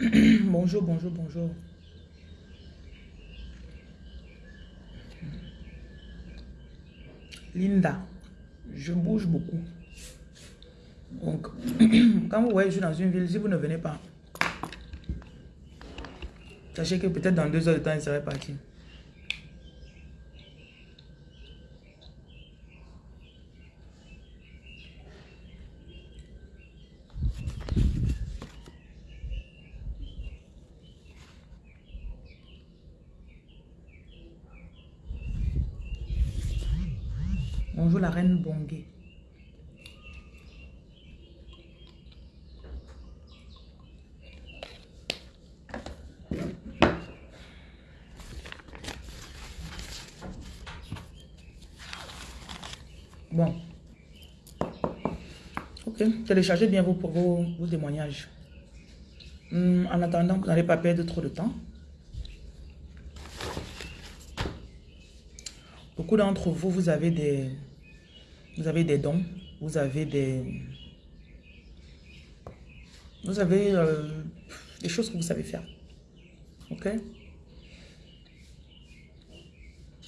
Bonjour, bonjour. bonjour. Linda, je bouge beaucoup. Donc, quand vous voyez, je suis dans une ville, si vous ne venez pas, sachez que peut-être dans deux heures de temps, il serait parti. Bonjour reine. Bon. Ok, téléchargez bien vos, vos, vos témoignages. Hmm, en attendant, vous n'allez pas perdre trop de temps. Beaucoup d'entre vous, vous avez des, vous avez des dons, vous avez des, vous avez euh, des choses que vous savez faire. Ok?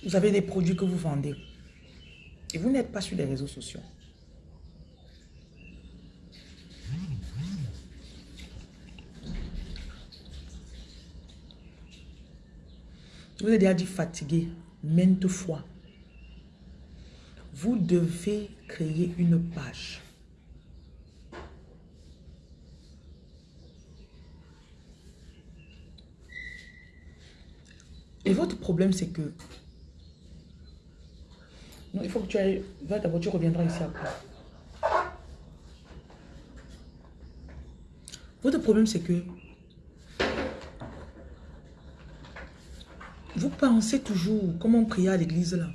Vous avez des produits que vous vendez. Et vous n'êtes pas sur les réseaux sociaux. Vous ai déjà dit fatigué maintes fois. Vous devez créer une page. Et votre problème, c'est que... Non, il faut que tu ailles... Va d'abord, tu reviendras ici après. Votre problème, c'est que... Vous pensez toujours, comment prier à l'église là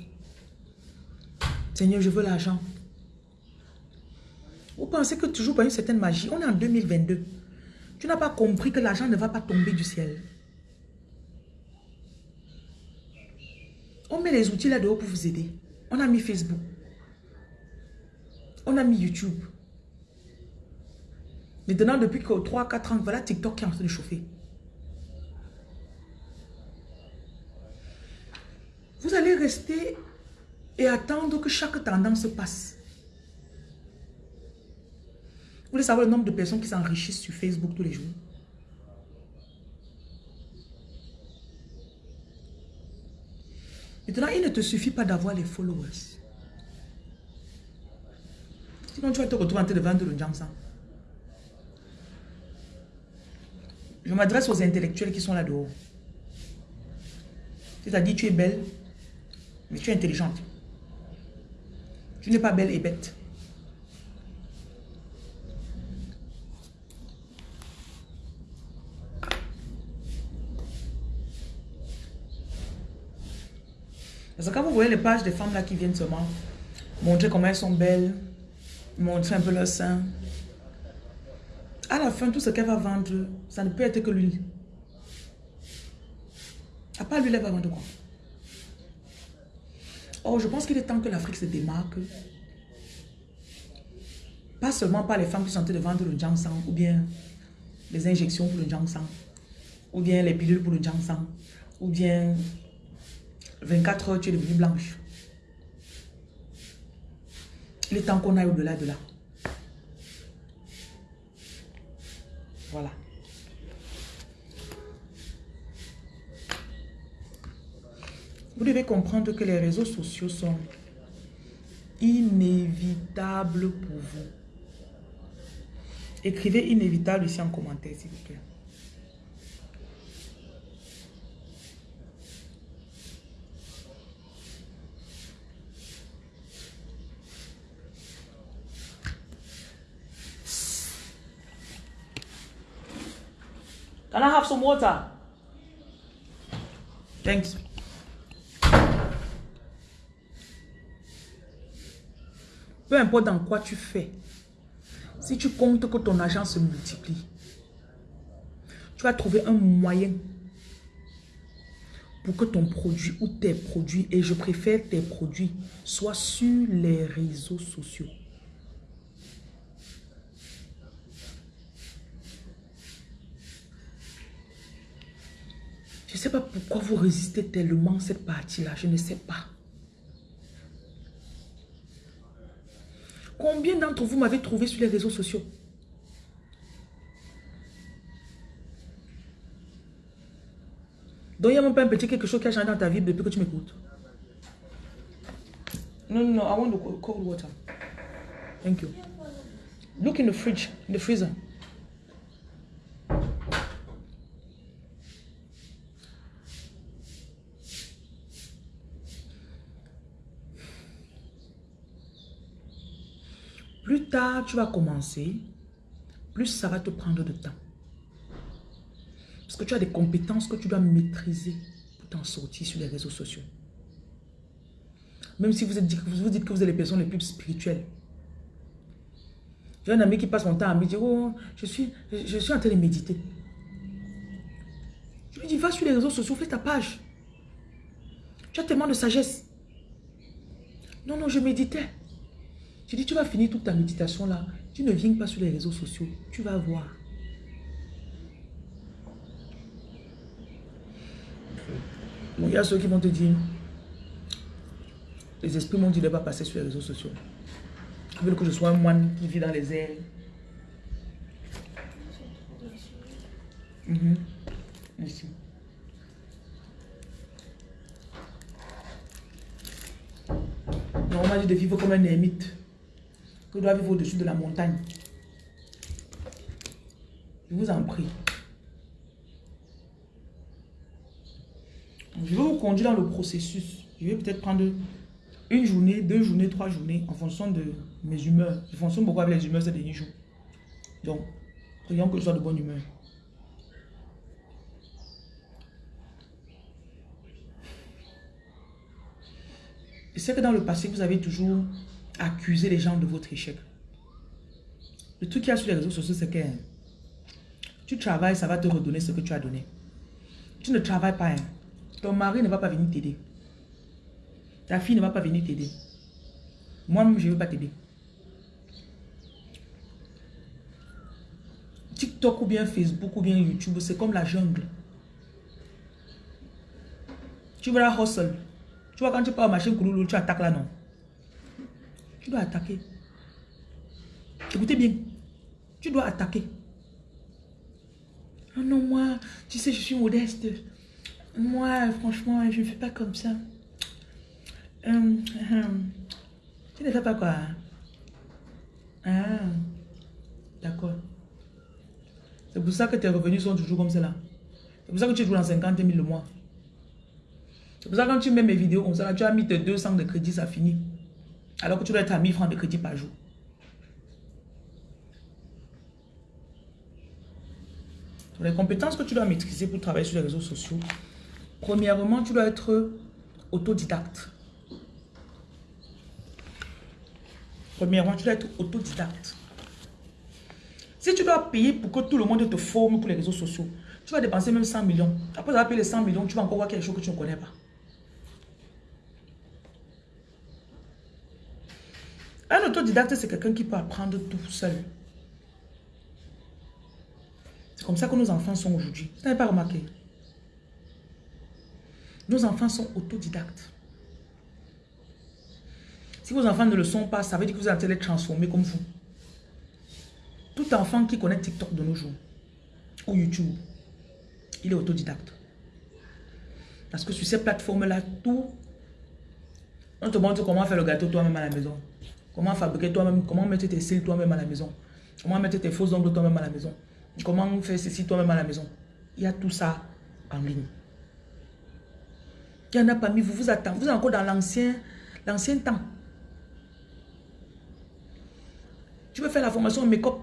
Seigneur, je veux l'argent. Vous pensez que toujours par une certaine magie, on est en 2022. Tu n'as pas compris que l'argent ne va pas tomber du ciel. On met les outils là-dehors pour vous aider. On a mis Facebook. On a mis YouTube. Maintenant, depuis 3-4 ans, voilà TikTok qui est en train de chauffer. Vous allez rester et attendre que chaque tendance se passe. Vous voulez savoir le nombre de personnes qui s'enrichissent sur Facebook tous les jours? Maintenant, il ne te suffit pas d'avoir les followers. Sinon, tu vas te retrouver en train de vendre le Jamsan. Je m'adresse aux intellectuels qui sont là-dehors. C'est-à-dire, tu es belle, mais tu es intelligente. Tu n'es pas belle et bête. Parce que quand vous voyez les pages des femmes là qui viennent seulement montrer comment elles sont belles, montrer un peu leur sein, à la fin, tout ce qu'elle va vendre, ça ne peut être que l'huile. À part l'huile, elle va vendre quoi? Oh, je pense qu'il est temps que l'Afrique se démarque. Pas seulement par les femmes qui sont en train de vendre le sang ou bien les injections pour le sang, ou bien les pilules pour le sang, ou bien 24 heures, tu es devenue blanche. Il est temps qu'on aille au-delà de là. Voilà. Vous devez comprendre que les réseaux sociaux sont inévitables pour vous. Écrivez inévitable ici en commentaire, s'il vous plaît. Can I have some water? Thanks. peu importe dans quoi tu fais, si tu comptes que ton argent se multiplie, tu vas trouver un moyen pour que ton produit ou tes produits, et je préfère tes produits, soient sur les réseaux sociaux. Je ne sais pas pourquoi vous résistez tellement cette partie-là, je ne sais pas. Combien d'entre vous m'avez trouvé sur les réseaux sociaux? Donc, il n'y a même pas un petit quelque chose qui a changé dans ta vie depuis que tu m'écoutes. Non, non, non, I want the cold water. Thank you. Look in the fridge, in the freezer. Plus tard tu vas commencer, plus ça va te prendre de temps. Parce que tu as des compétences que tu dois maîtriser pour t'en sortir sur les réseaux sociaux. Même si vous, êtes, vous dites que vous êtes les personnes les plus spirituelles. J'ai un ami qui passe mon temps à me dire, oh, je suis, je suis en train de méditer. Je lui dis, va sur les réseaux sociaux, fais ta page. Tu as tellement de sagesse. Non, non, je méditais. Je dis, tu vas finir toute ta méditation là. Tu ne viens pas sur les réseaux sociaux. Tu vas voir. il y a ceux qui vont te dire, les esprits m'ont dit de ne pas passer sur les réseaux sociaux. Ils veulent que je sois un moine qui vit dans les airs. Mhm. Merci. Non, on m'a dit de vivre comme un ermite. Que je dois vivre au-dessus de la montagne. Je vous en prie. Je vais vous conduire dans le processus. Je vais peut-être prendre une journée, deux journées, trois journées en fonction de mes humeurs. Je fonctionne beaucoup avec les humeurs ces derniers jours. Donc, prions que je sois de bonne humeur. Je sais que dans le passé, vous avez toujours accusé les gens de votre échec. Le truc qu'il y a sur les réseaux sociaux, c'est que tu travailles, ça va te redonner ce que tu as donné. Tu ne travailles pas. Hein. Ton mari ne va pas venir t'aider. Ta fille ne va pas venir t'aider. Moi-même, je ne veux pas t'aider. TikTok ou bien Facebook ou bien YouTube, c'est comme la jungle. Tu vas la hustle. Tu vois, quand tu pars au machin, tu attaques là, non? Tu dois attaquer. Écoutez bien. Tu dois attaquer. Oh non, moi, tu sais, je suis modeste. Moi, franchement, je ne fais pas comme ça. Hum, hum. Tu ne fais pas quoi Ah, d'accord. C'est pour ça que tes revenus sont toujours comme cela. C'est pour ça que tu joues dans 50 000 le mois. C'est pour ça que quand tu mets mes vidéos comme ça, tu as mis tes 200 de crédit, ça finit. Alors que tu dois être à 1000 francs de crédit par jour. Les compétences que tu dois maîtriser pour travailler sur les réseaux sociaux, Premièrement, tu dois être autodidacte. Premièrement, tu dois être autodidacte. Si tu dois payer pour que tout le monde te forme pour les réseaux sociaux, tu vas dépenser même 100 millions. Après avoir payé les 100 millions, tu vas encore voir quelque chose que tu ne connais pas. Un autodidacte, c'est quelqu'un qui peut apprendre tout seul. C'est comme ça que nos enfants sont aujourd'hui. Vous n'avez pas remarqué? Nos enfants sont autodidactes. Si vos enfants ne le sont pas, ça veut dire que vous allez les transformer comme vous. Tout enfant qui connaît TikTok de nos jours, ou YouTube, il est autodidacte. Parce que sur ces plateformes-là, tout, on te montre comment faire le gâteau toi-même à la maison. Comment fabriquer toi-même, comment mettre tes cils toi-même à la maison? Comment mettre tes faux ongles toi-même à la maison? Comment faire ceci toi-même à la maison? Il y a tout ça en ligne. Il y en a parmi vous, vous attendez, vous êtes encore dans l'ancien temps. Tu veux faire la formation make-up?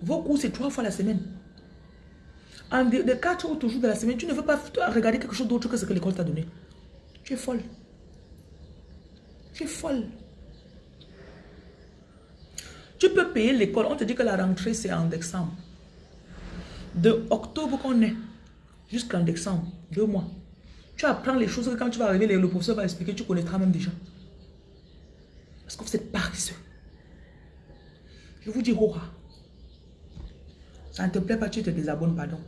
Vos cours, c'est trois fois la semaine. En de, quatre autres jours de la semaine, tu ne veux pas regarder quelque chose d'autre que ce que l'école t'a donné. Tu es folle. Tu es folle. Tu peux payer l'école. On te dit que la rentrée, c'est en décembre. De octobre qu'on est jusqu'en décembre, deux mois. Tu apprends les choses que quand tu vas arriver, le professeur va expliquer, tu connaîtras même déjà. Parce que vous êtes paresseux. Je vous dis, Rora, ça ne te plaît pas, tu te désabonnes, pardon.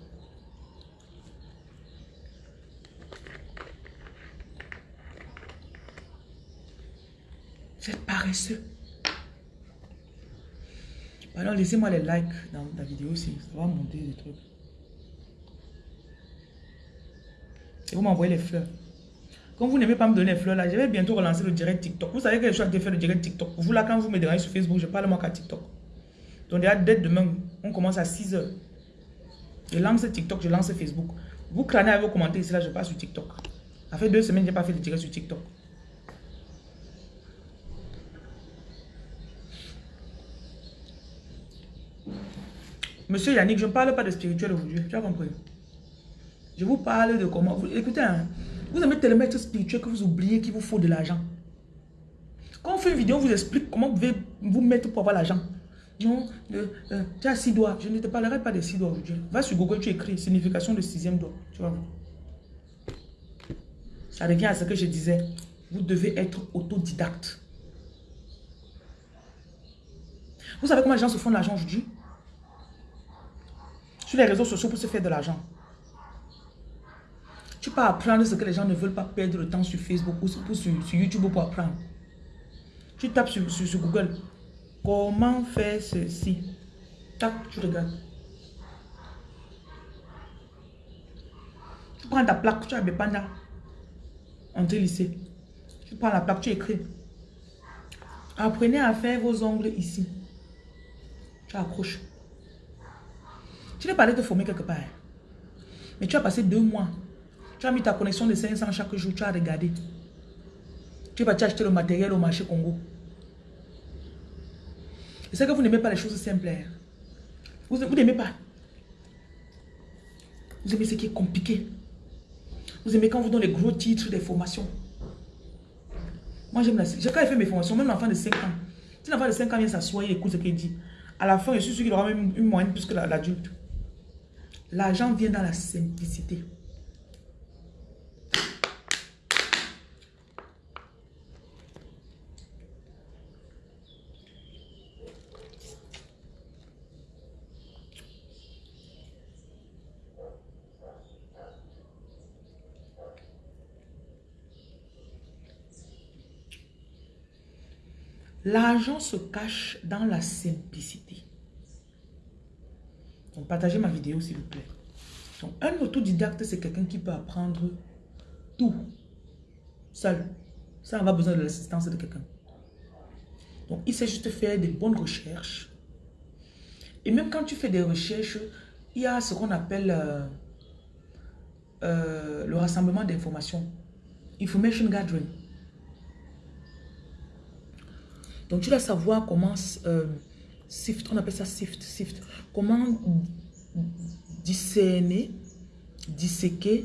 Vous êtes paresseux. Alors, laissez-moi les likes dans la vidéo aussi. Ça va monter des trucs. Et vous m'envoyez les fleurs. Comme vous n'aimez pas me donner les fleurs là, je vais bientôt relancer le direct TikTok. Vous savez que je suis de faire le direct TikTok. Vous là, quand vous me dérangez sur Facebook, je parle moi qu'à TikTok. Donc déjà, dès demain, on commence à 6 h Je lance TikTok, je lance Facebook. Vous crânez à vos commentaires ici, là, je passe sur TikTok. Ça fait deux semaines je n'ai pas fait de direct sur TikTok. Monsieur Yannick, je ne parle pas de spirituel aujourd'hui. Tu as compris? Je vous parle de comment... Écoutez, hein, vous aimez tellement être spirituel que vous oubliez qu'il vous faut de l'argent. Quand on fait une vidéo, on vous explique comment vous pouvez vous mettre pour avoir l'argent. Non, euh, tu as six doigts. Je ne te parlerai pas des six doigts aujourd'hui. Va sur Google, tu écris signification de sixième doigt. Tu vas voir. Ça revient à ce que je disais. Vous devez être autodidacte. Vous savez comment les gens se font de l'argent aujourd'hui? Les réseaux sociaux pour se faire de l'argent. Tu peux apprendre ce que les gens ne veulent pas perdre le temps sur Facebook ou sur, YouTube pour apprendre. Tu tapes sur, Google. Comment faire ceci? Tac, tu regardes. Tu prends ta plaque, tu as Bepanda. Entrée lycée. Tu prends la plaque, tu écris. Apprenez à faire vos ongles ici. Tu accroches. Tu n'es pas allé former quelque part. Mais tu as passé deux mois tu as mis ta connexion de 500 chaque jour, tu as regardé. Tu vas acheter le matériel au marché Congo. C'est que vous n'aimez pas les choses simples. Hein. Vous, n'aimez pas. Vous aimez ce qui est compliqué. Vous aimez quand on vous donne les gros titres des formations. Moi, j'aime la... J'ai quand j'ai fait mes formations, même l'enfant de 5 ans. Si l'enfant de 5 ans vient s'asseoir et écoute ce qu'il dit, à la fin, je suis sûr qu'il aura même une moyenne plus que l'adulte. L'argent vient dans la simplicité. L'argent se cache dans la simplicité. Partagez ma vidéo, s'il vous plaît. Donc, un autodidacte, c'est quelqu'un qui peut apprendre tout seul. Ça, on va besoin de l'assistance de quelqu'un. Donc, il sait juste faire des bonnes recherches. Et même quand tu fais des recherches, il y a ce qu'on appelle euh, euh, le rassemblement d'informations. Information gathering. Donc, tu dois savoir comment euh, sift, on appelle ça sift, sift. Comment discerner, disséquer,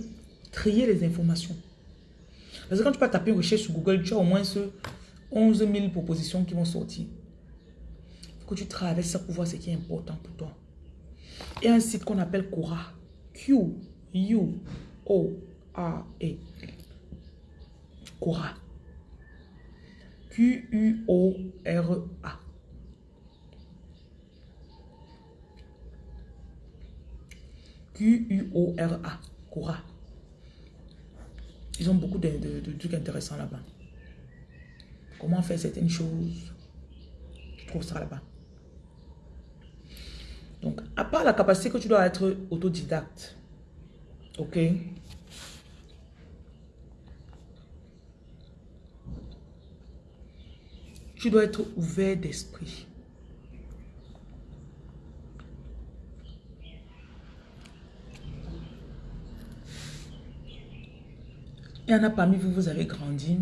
trier les informations? Parce que quand tu vas taper une recherche sur Google, tu as au moins ce 11 000 propositions qui vont sortir. Il faut que tu traverses ça pour voir ce qui est important pour toi. A un site qu'on appelle Quora. Q-U-O-A-E. Quora. Q-U-O-R-A. Q-U-O-R-A. Quora. Ils ont beaucoup de, trucs intéressants là-bas. Comment faire certaines choses? Je trouve ça là-bas. Donc, à part la capacité que tu dois être autodidacte, ok, Tu dois être ouvert d'esprit. Il y en a parmi vous, vous avez grandi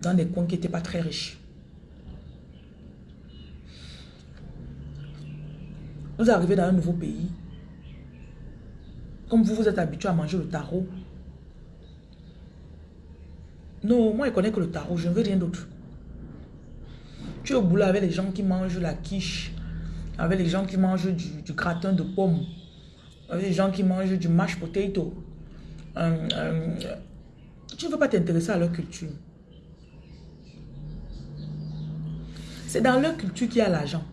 dans des coins qui n'étaient pas très riches. Vous arrivez dans un nouveau pays. Comme vous, vous êtes habitué à manger le tarot. Non, moi, je connais que le tarot. Je ne veux rien d'autre. Tu es au boulot avec les gens qui mangent la quiche, avec les gens qui mangent du, gratin de pommes, avec les gens qui mangent du mashed potato. Euh, euh, tu ne veux pas t'intéresser à leur culture. C'est dans leur culture qu'il y a l'argent.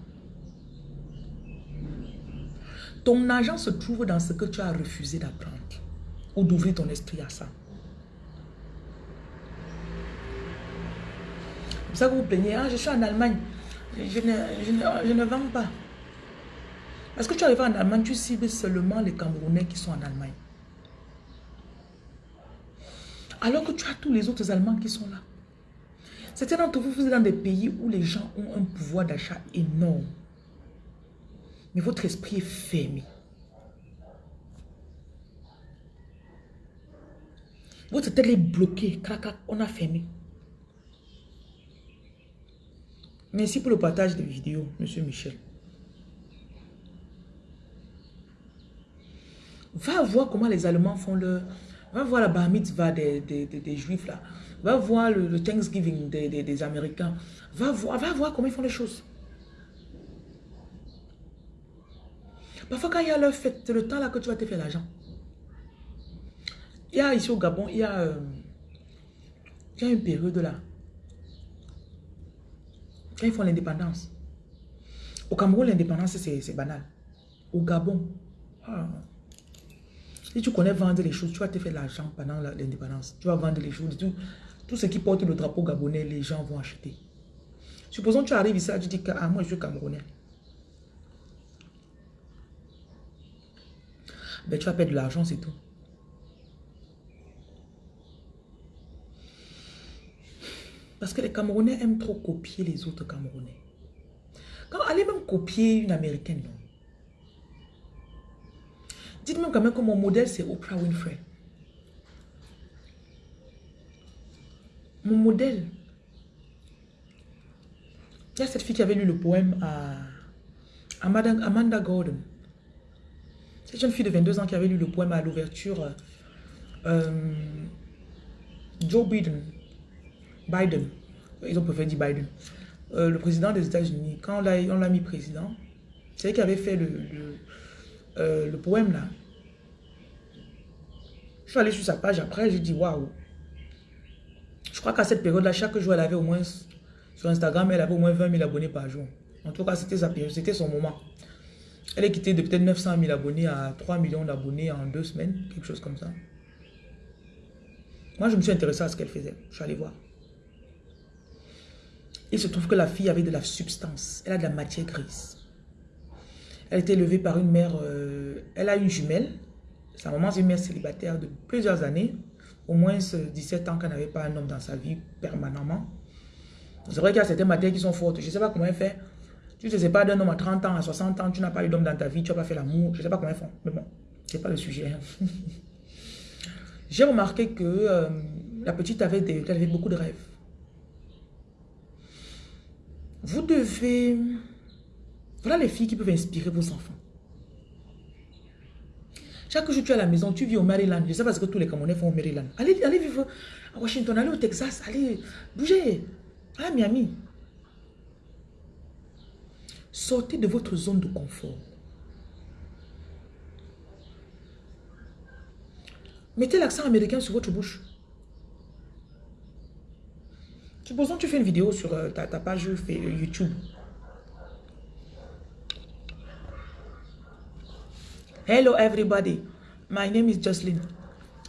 Ton argent se trouve dans ce que tu as refusé d'apprendre ou d'ouvrir ton esprit à ça. C'est ça que vous plaignez. Ah, je suis en Allemagne. Je ne, je ne, je ne vends pas. Parce que tu arrives en Allemagne, tu cibles seulement les Camerounais qui sont en Allemagne. Alors que tu as tous les autres Allemands qui sont là. Certains d'entre vous, vous êtes dans des pays où les gens ont un pouvoir d'achat énorme. Mais votre esprit est fermé. Votre tête est bloquée. on a fermé. Merci pour le partage de vidéos, Monsieur Michel. Va voir comment les Allemands font le... Va voir la bar mitzvah des, des, des, Juifs là. Va voir le, Thanksgiving des, des, Américains. Va voir, va voir comment ils font les choses. Parfois quand il y a leur fête, c'est le temps là que tu vas te faire l'argent. Il y a ici au Gabon, il y a, euh, il y a une période là. Quand ils font l'indépendance. Au Cameroun, l'indépendance, c'est banal. Au Gabon, ah, si tu connais vendre les choses, tu vas te faire l'argent pendant l'indépendance. Tu vas vendre les choses. Tout, tout ce qui porte le drapeau gabonais, les gens vont acheter. Supposons que tu arrives ici, tu dis que ah, moi je suis camerounais. Ben, tu vas perdre de l'argent, c'est tout. Parce que les Camerounais aiment trop copier les autres Camerounais. Quand allez même copier une Américaine, non. Dites-moi quand même que mon modèle, c'est Oprah Winfrey. Mon modèle. Il y a cette fille qui avait lu le poème à Amanda Gordon. Cette jeune fille de 22 ans qui avait lu le poème à l'ouverture. Euh, Joe Biden. Biden. Ils ont préféré dire Biden. Euh, le président des États-Unis, quand on l'a mis président, c'est lui qui avait fait le, euh, le poème là. Je suis allé sur sa page après, j'ai dit waouh. Je crois qu'à cette période-là, chaque jour, elle avait au moins, sur Instagram, elle avait au moins 20 000 abonnés par jour. En tout cas, c'était sa période, c'était son moment. Elle est quittée de peut-être 900 000 abonnés à 3 millions d'abonnés en deux semaines, quelque chose comme ça. Moi, je me suis intéressé à ce qu'elle faisait. Je suis allé voir. Il se trouve que la fille avait de la substance. Elle a de la matière grise. Elle a été élevée par une mère, euh, elle a une jumelle. Sa maman, c'est une mère célibataire de plusieurs années. Au moins 17 ans qu'elle n'avait pas un homme dans sa vie permanemment. C'est vrai qu'il y a certaines matières qui sont fortes. Je ne sais pas comment elle fait. Tu ne sais pas d'un homme à 30 ans, à 60 ans, tu n'as pas eu d'homme dans ta vie, tu n'as pas fait l'amour. Je ne sais pas comment elles font. Mais bon, ce n'est pas le sujet. Hein. J'ai remarqué que euh, la petite avait, des, elle avait beaucoup de rêves. Vous devez voilà les filles qui peuvent inspirer vos enfants. Chaque jour, tu es à la maison, tu vis au Maryland. Je sais pas ce que tous les Camerounais font au Maryland. Allez, allez vivre à Washington, allez au Texas, allez bouger. à Miami. Sortez de votre zone de confort. Mettez l'accent américain sur votre bouche. Supposons que tu fais une vidéo sur euh, ta page YouTube. Hello everybody. My name is Jocelyn.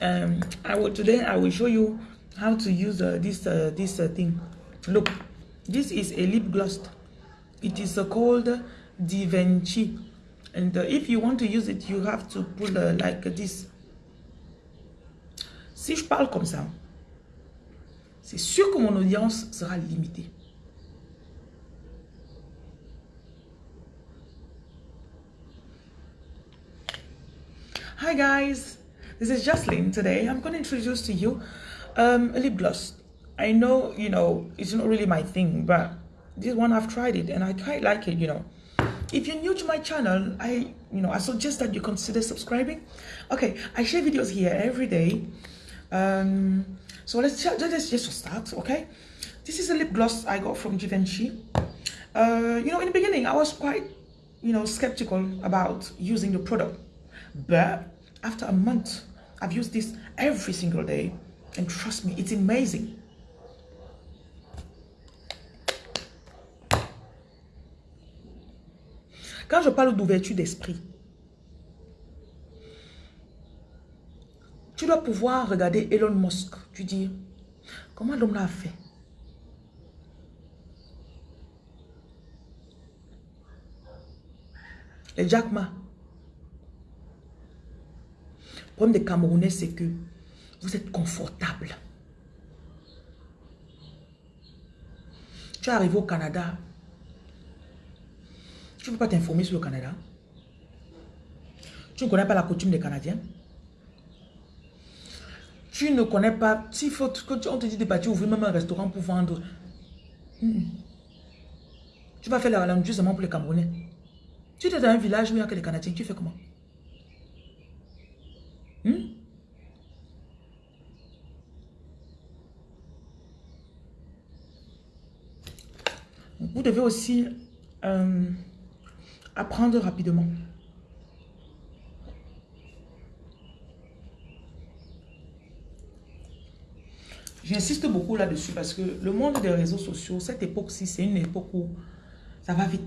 Um I will today I will show you how to use uh, this uh, this uh, thing. Look this is a lip gloss. It is uh, called Divenci and uh, if you want to use it you have to pull like this. Si je parle comme ça c'est sûr que mon audience sera limitée Hi guys, this is Jocelyn. Today I'm going to introduce to you um, a lip gloss. I know, you know, it's not really my thing, but this one I've tried it and I quite like it, you know. If you're new to my channel, I, you know, I suggest that you consider subscribing. Okay, I share videos here every day. Um, so let's just, let's just start, okay? This is a lip gloss I got from Givenchy. Uh, you know, in the beginning, I was quite, you know, skeptical about using the product But after a month, I've used this every single day. And trust me, it's amazing. Quand je parle d'ouverture d'esprit, tu dois pouvoir regarder Elon Musk. Tu dis, comment l'homme l'a fait? Les Jack Ma, Problème des Camerounais, c'est que vous êtes confortable. Tu es arrivé au Canada. Tu ne peux pas t'informer sur le Canada. Tu ne connais pas la coutume des Canadiens. Tu ne connais pas, s'il faut on te dit de partir ouvrir même un restaurant pour vendre. Hmm. Tu vas faire la langue seulement pour les Camerounais. Tu es dans un village où il n'y a que les Canadiens, tu fais comment? Hmm? Vous devez aussi euh, apprendre rapidement. J'insiste beaucoup là-dessus parce que le monde des réseaux sociaux, cette époque-ci, c'est une époque où ça va vite.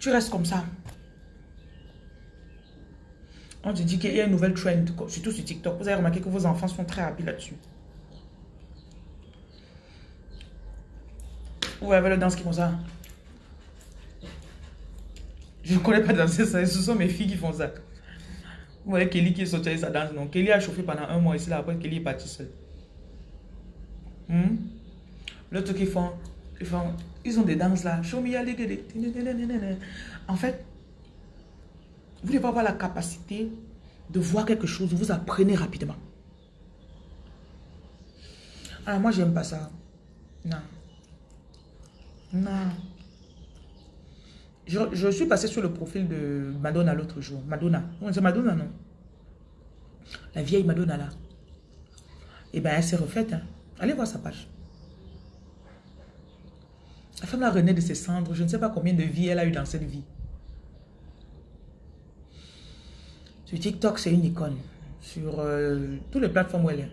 Tu restes comme ça. On te dit qu'il y a une nouvelle trend, surtout sur TikTok. Vous avez remarqué que vos enfants sont très rapides là-dessus. Vous avez le danse qui font ça. Je ne connais pas danser ça. Ce sont mes filles qui font ça. Vous voyez Kelly qui est sorti sa danse, non. Kelly a chauffé pendant un mois ici, là, après Kelly est parti seul. Hmm? L'autre qui font, ils font, ils ont des danses là. Show me En fait, vous devez avoir la capacité de voir quelque chose, vous apprenez rapidement. Alors moi, j'aime pas ça. Non. Non. Je, suis passé sur le profil de Madonna l'autre jour. Madonna. C'est Madonna, non? La vieille Madonna, là. Eh bien, elle s'est refaite. Hein. Allez voir sa page. La femme a renaît de ses cendres. Je ne sais pas combien de vies elle a eu dans cette vie. Sur TikTok, c'est une icône. Sur euh, toutes les plateformes où elle est.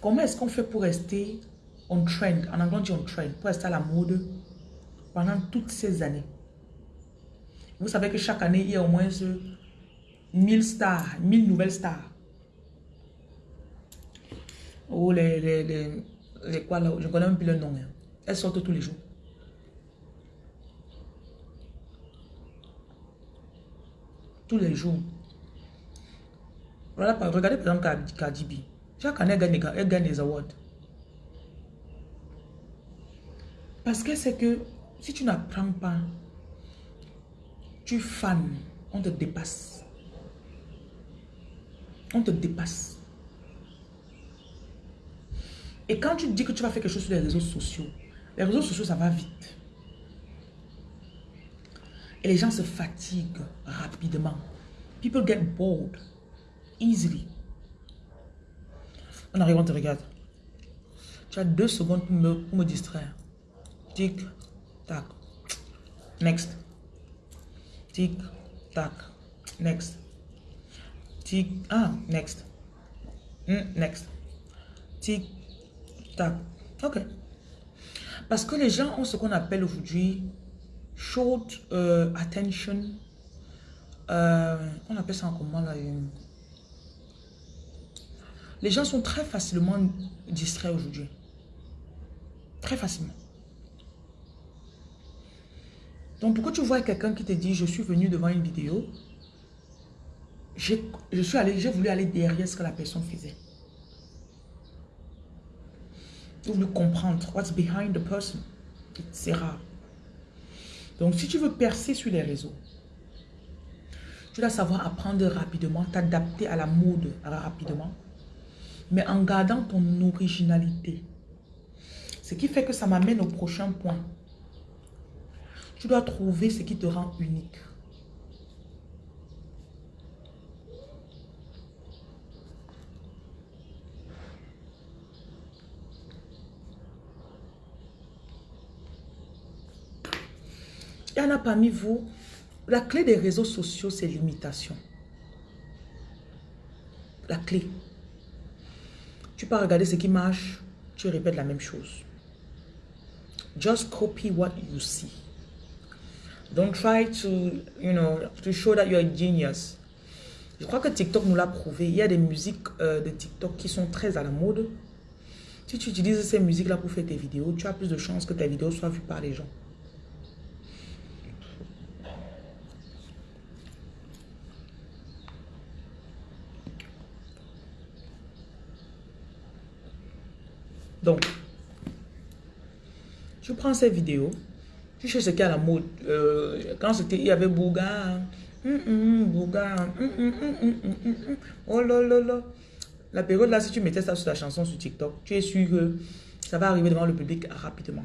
Comment est-ce qu'on fait pour rester on trend, en anglais on dit trend, pour rester à la mode pendant toutes ces années? Vous savez que chaque année, il y a au moins 1000 stars, 1000 nouvelles stars. Oh, les, les, les, quoi là, je connais même plus le nom. Hein. Elles sortent tous les jours. Tous les jours. Voilà, regardez par exemple Cardi B. Chaque année, elle gagne, elle gagne des awards. Parce que c'est que si tu n'apprends pas, tu fans, on te dépasse. On te dépasse. Et quand tu dis que tu vas faire quelque chose sur les réseaux sociaux, les réseaux sociaux, ça va vite. Et les gens se fatiguent rapidement. People get bored easily. On arrive, on te regarde. Tu as deux secondes pour me, distraire. Tic, tac. Next. Tic, tac. Next. Tic, ah, next. Mm, next. Tic, tac. Ok. Parce que les gens ont ce qu'on appelle aujourd'hui short euh, attention. Euh, on appelle ça en comment là Les gens sont très facilement distraits aujourd'hui. Très facilement. Donc, pourquoi tu vois quelqu'un qui te dit, je suis venu devant une vidéo, je suis allé, j'ai voulu aller derrière ce que la personne faisait. Voulu comprendre what's behind the person? C'est rare. Donc, si tu veux percer sur les réseaux, tu dois savoir apprendre rapidement, t'adapter à la mode rapidement, mais en gardant ton originalité. Ce qui fait que ça m'amène au prochain point. Tu dois trouver ce qui te rend unique. Il y en a parmi vous, la clé des réseaux sociaux, c'est l'imitation. La clé. Tu peux regarder ce qui marche, tu répètes la même chose. Just copy what you see. Don't try to, you know, to show that you're a genius. Je crois que TikTok nous l'a prouvé. Il y a des musiques euh, de TikTok qui sont très à la mode. Si tu utilises ces musiques-là pour faire tes vidéos, tu as plus de chances que tes vidéos soient vues par les gens. Donc, je prends ces vidéos, je cherche ce qu'il y a à la mode. Euh, quand c'était, il y avait Bouga, oh là là là. La période là, si tu mettais ça sur ta chanson sur TikTok, tu es sûr que ça va arriver devant le public rapidement.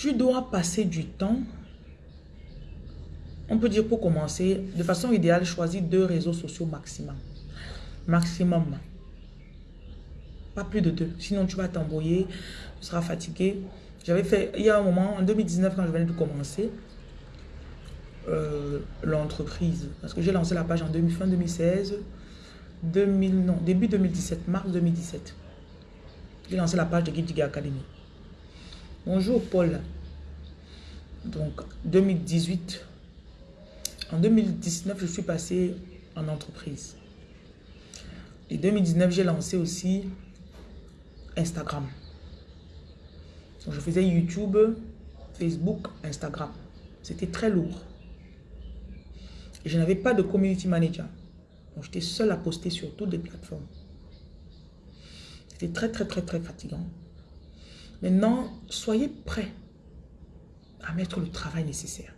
Tu dois passer du temps. On peut dire pour commencer, de façon idéale, choisis deux réseaux sociaux maximum. Maximum. Pas plus de deux. Sinon, tu vas t'embrouiller, tu seras fatigué. J'avais fait, il y a un moment, en 2019, quand je venais de commencer, euh, l'entreprise. Parce que j'ai lancé la page en fin 2016, 2000, non, début 2017, mars 2017. J'ai lancé la page de Guide Academy. Bonjour Paul. Donc 2018. En 2019, je suis passé en entreprise. Et 2019, j'ai lancé aussi Instagram. Je faisais YouTube, Facebook, Instagram. C'était très lourd. Je n'avais pas de community manager. J'étais seul à poster sur toutes les plateformes. C'était très, très, très, très fatigant. Maintenant, soyez prêts à mettre le travail nécessaire.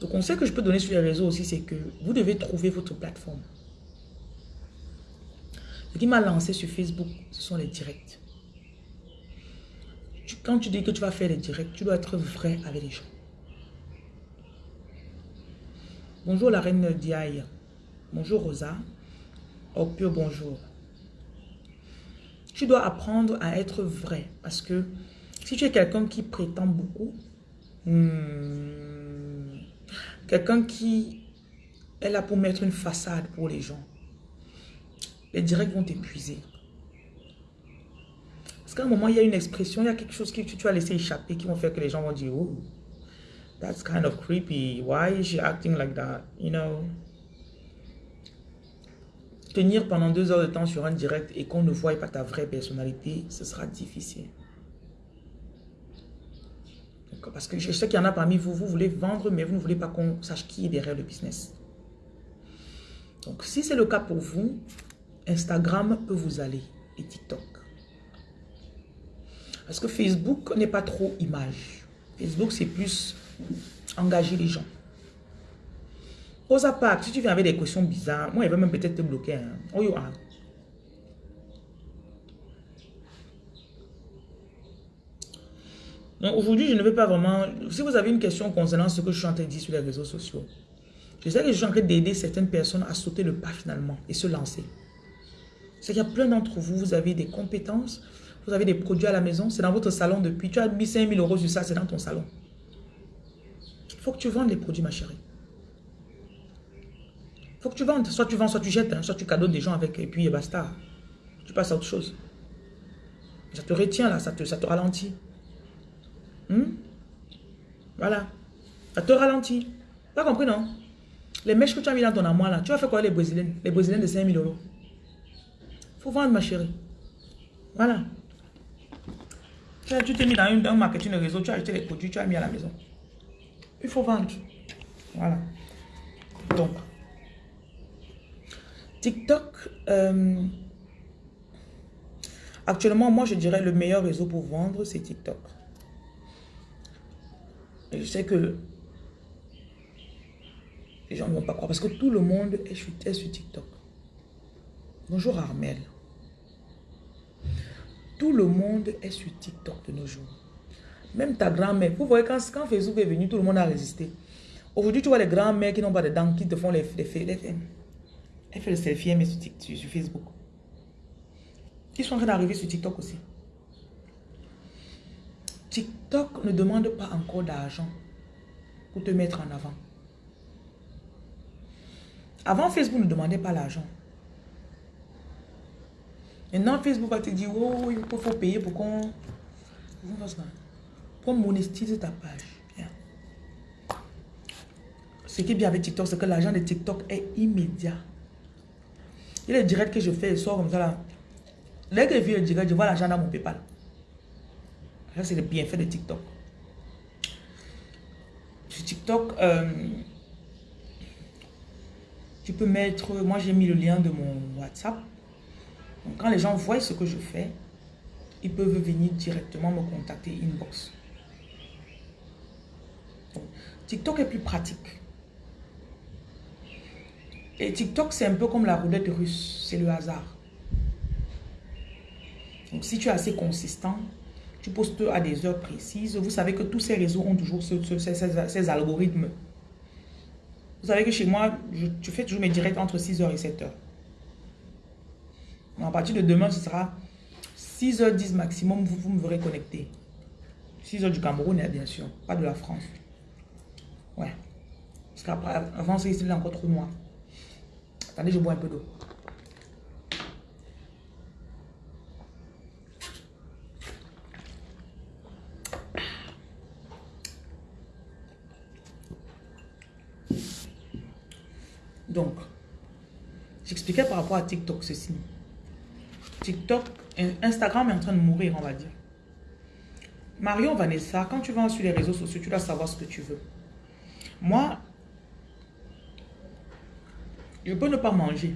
Le conseil que je peux donner sur les réseaux aussi, c'est que vous devez trouver votre plateforme. Ce qui m'a lancé sur Facebook, ce sont les directs. Quand tu dis que tu vas faire les directs, tu dois être vrai avec les gens. Bonjour la reine Diaye. Bonjour Rosa. Oh, pur bonjour. Tu dois apprendre à être vrai. Parce que si tu es quelqu'un qui prétend beaucoup, hmm, quelqu'un qui est là pour mettre une façade pour les gens, les directs vont t'épuiser. Parce qu'à un moment, il y a une expression, il y a quelque chose que tu, tu as laissé échapper qui vont faire que les gens vont dire, oh, that's kind of creepy. Why is she acting like that? You know? Tenir pendant deux heures de temps sur un direct et qu'on ne voit pas ta vraie personnalité, ce sera difficile. Parce que je sais qu'il y en a parmi vous, vous voulez vendre, mais vous ne voulez pas qu'on sache qui est derrière le business. Donc, si c'est le cas pour vous, Instagram peut vous aller et TikTok. Parce que Facebook n'est pas trop image. Facebook, c'est plus engager les gens. Osa pas, si tu viens avec des questions bizarres, moi, il va même peut-être te bloquer. Hein. Oh, aujourd'hui, je ne veux pas vraiment... Si vous avez une question concernant ce que je suis en train de dire sur les réseaux sociaux, je sais que je suis en train d'aider certaines personnes à sauter le pas finalement et se lancer. C'est qu'il y a plein d'entre vous, vous avez des compétences, vous avez des produits à la maison, c'est dans votre salon depuis, tu as mis 5000 euros sur ça, c'est dans ton salon. Il faut que tu vendes les produits, ma chérie faut que tu vendes. Soit tu vends, soit tu jettes, hein. soit tu cadeaux des gens avec, et puis basta. Tu passes à autre chose. Ça te retient là, ça te, ça te ralentit. Hmm? Voilà. Ça te ralentit. Pas compris, non? Les mèches que tu as mis dans ton amour là, tu vas faire quoi les brésiliennes? Les brésiliennes de 5000 euros? Faut vendre, ma chérie. Voilà. Tu t'es mis dans une, un marketing de réseau, tu as acheté les produits, tu as mis à la maison. Il faut vendre. Voilà. Donc, TikTok, euh, actuellement, moi, je dirais le meilleur réseau pour vendre, c'est TikTok. je sais que les gens ne vont pas croire parce que tout le monde est sur, sur TikTok. Bonjour Armel. Tout le monde est sur TikTok de nos jours. Même ta grand-mère. Vous voyez, quand, Facebook est venu, tout le monde a résisté. Aujourd'hui, tu vois les grands-mères qui n'ont pas de dents, qui te font les, les, les, elle fait le selfie, mais sur, sur, sur Facebook. Ils sont en train d'arriver sur TikTok aussi. TikTok ne demande pas encore d'argent pour te mettre en avant. Avant, Facebook ne demandait pas l'argent. Maintenant, Facebook va te dire, oh, il faut payer pour qu'on... Pour monétiser ta page. Ce qui est bien avec TikTok, c'est que l'argent de TikTok est immédiat. Les directs que je fais, ils sortent comme ça là. Dès que je fais le direct, je vois l'argent dans mon PayPal. Ça, c'est le bienfait de TikTok. Sur TikTok, euh, tu peux mettre... Moi, j'ai mis le lien de mon WhatsApp. Donc, quand les gens voient ce que je fais, ils peuvent venir directement me contacter inbox. TikTok est plus pratique. Et TikTok, c'est un peu comme la roulette russe. C'est le hasard. Donc, si tu es assez consistant, tu postes à des heures précises. Vous savez que tous ces réseaux ont toujours ces, algorithmes. Vous savez que chez moi, je, fais toujours mes directs entre 6h et 7h. À partir de demain, ce sera 6h10 maximum, vous, me verrez connecté. 6h du Cameroun, bien sûr, pas de la France. Ouais. Parce qu'après, avant, c'est encore trop noir. Attendez, je bois un peu d'eau. Donc, j'expliquais par rapport à TikTok ceci. TikTok, Instagram est en train de mourir, on va dire. Marion Vanessa, quand tu vas sur les réseaux sociaux, tu dois savoir ce que tu veux. Moi, je peux ne pas manger.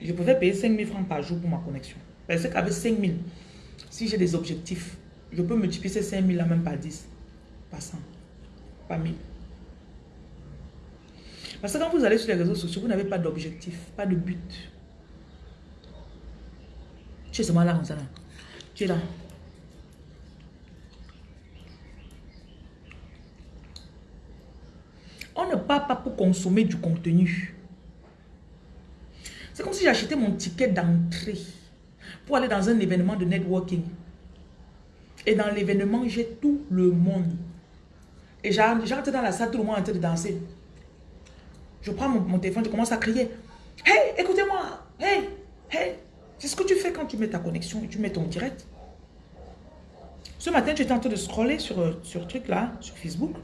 Je pouvais payer 5 000 francs par jour pour ma connexion. Parce qu'avec 5 000, si j'ai des objectifs, je peux multiplier ces 5 000 là même par 10, pas 100, pas 1000. Parce que quand vous allez sur les réseaux sociaux, vous n'avez pas d'objectif, pas de but. Tu es seulement là comme. Là. Tu es là. On ne part pas pour consommer du contenu. C'est comme si j'achetais mon ticket d'entrée pour aller dans un événement de networking. Et dans l'événement, j'ai tout le monde. Et j'entre dans la salle, tout le monde est en train de danser. Je prends mon, téléphone, je commence à crier. Hey, écoutez-moi. Hey, hey. C'est ce que tu fais quand tu mets ta connexion tu mets ton direct. Ce matin, tu étais en train de scroller sur, euh, sur truc là, sur Facebook.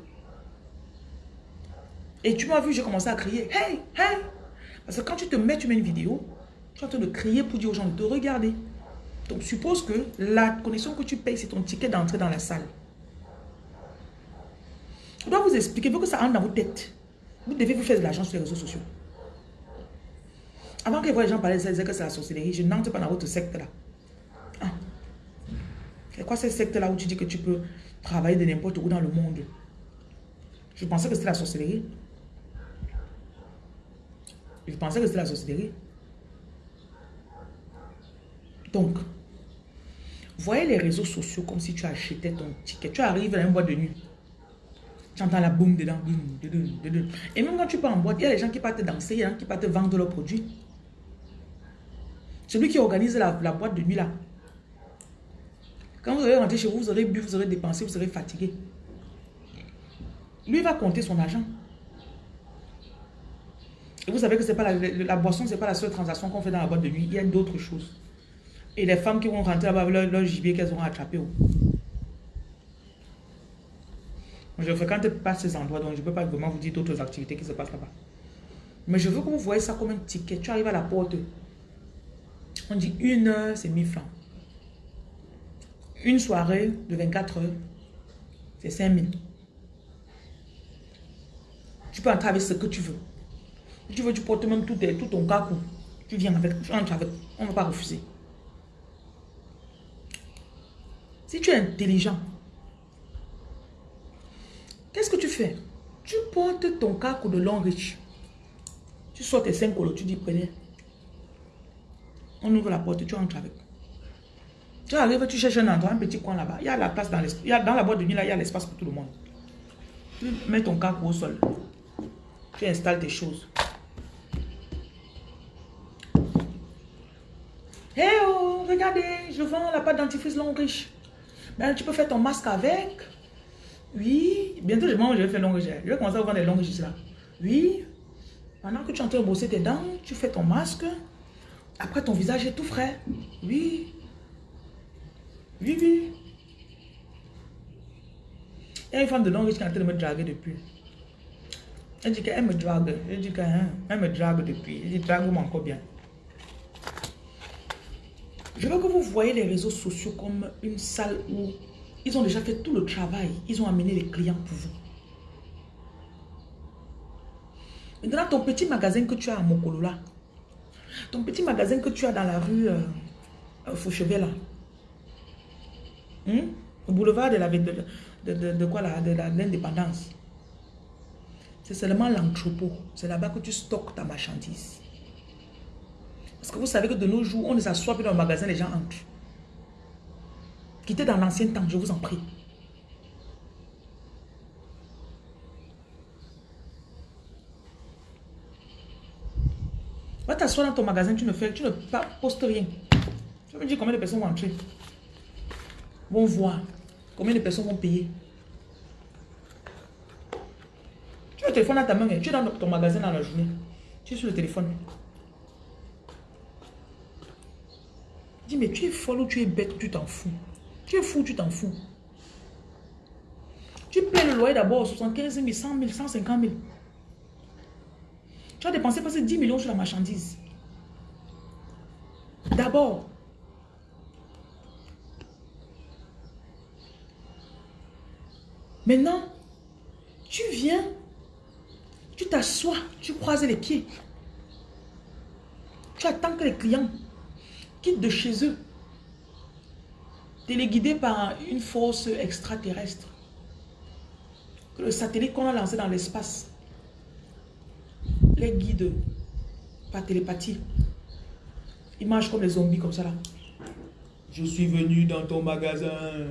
Et tu m'as vu, j'ai commencé à crier. Hey, hey. Parce que quand tu te mets, tu mets une vidéo, tu es en train de crier pour dire aux gens de te regarder. Donc, suppose que la connexion que tu payes, c'est ton ticket d'entrée dans la salle. Je dois vous expliquer, pour que ça rentre dans vos têtes. Vous devez vous faire de l'argent sur les réseaux sociaux. Avant que les gens parlent, ça que c'est la sorcellerie. Je n'entre pas dans votre secte là. Ah. C'est quoi cette secte là où tu dis que tu peux travailler de n'importe où dans le monde? Je pensais que c'était la sorcellerie. Je pensais que c'était la sorcellerie. Donc, voyez les réseaux sociaux comme si tu achetais ton ticket. Tu arrives à un boîte de nuit. Tu entends la boum dedans. Et même quand tu pars en boîte, il y a des gens qui partent danser, il y a des gens qui partent vendre leurs produits. Celui qui organise la, boîte de nuit là. Quand vous allez rentrer chez vous, vous aurez bu, vous aurez dépensé, vous serez fatigué. Lui va compter son argent. Et vous savez que pas la, la boisson, ce n'est pas la seule transaction qu'on fait dans la boîte de nuit. Il y a d'autres choses. Et les femmes qui vont rentrer là-bas avec leur, gibier qu'elles auront attrapé. Oh. Je ne fréquente pas ces endroits, donc je ne peux pas vraiment vous dire d'autres activités qui se passent là-bas. Mais je veux que vous voyez ça comme un ticket. Tu arrives à la porte. On dit une heure, c'est 1000 francs. Une soirée de 24 heures, c'est 5000. Tu peux entrer avec ce que tu veux. Tu veux, tu portes même tout, tout ton cacu. Tu viens avec, tu entres avec. On ne va pas refuser. Si tu es intelligent, Qu'est-ce que tu fais? Tu portes ton caco de long riche. Tu sors tes 5 colos, tu dis prenez. On ouvre la porte, tu entres avec. Tu arrives, tu cherches un endroit, un petit coin là-bas. Il y a la place dans l'espace. Dans la boîte de nuit, là, il y a l'espace pour tout le monde. Tu mets ton caco au sol. Tu installes tes choses. Hey oh, regardez, je vends la pâte dentifrice long riche. Ben, tu peux faire ton masque avec. Oui, bientôt je vais faire longue Je vais commencer à vendre des longues là. Oui, pendant que tu es en train de bosser tes dents, tu fais ton masque. Après, ton visage est tout frais. Oui. Oui, oui. Il y a une femme de longue qui est en train de me draguer depuis. Elle dit qu'elle me drague. Elle dit qu'elle hein, me drague depuis. Elle dit drague-moi encore bien. Veux que vous voyez les réseaux sociaux comme une salle où ils ont déjà fait tout le travail. Ils ont amené les clients pour vous. Maintenant, ton petit magasin que tu as à Mokolola, ton petit magasin que tu as dans la rue euh, euh Fauchevet, là, hmm? au boulevard de la de, de, de, quoi là, de l'indépendance, c'est seulement l'entrepôt. C'est là-bas que tu stockes ta marchandise. Parce que vous savez que de nos jours, on ne s'assoit plus dans le magasin, les gens entrent. Quittez dans l'ancien temps, je vous en prie. Va t'asseoir dans ton magasin, tu ne fais, tu ne postes rien. Tu me dire combien de personnes vont entrer. Vont voir. Combien de personnes vont payer. Tu as le téléphone à ta main, tu es dans ton magasin dans la journée. Tu es sur le téléphone. Dis, mais tu es folle ou tu es bête, tu t'en fous. Tu es fou, tu t'en fous. Tu payes le loyer d'abord 75 000, 100 000, 150 000. Tu as dépensé passer 10 millions sur la marchandise. D'abord. Maintenant, tu viens, tu t'assois, tu croises les pieds. Tu attends que les clients quittent de chez eux. Téléguidés par une force extraterrestre. Que le satellite qu'on a lancé dans l'espace les guides par télépathie. Ils marchent comme les zombies, comme ça là. Je suis venu dans ton magasin.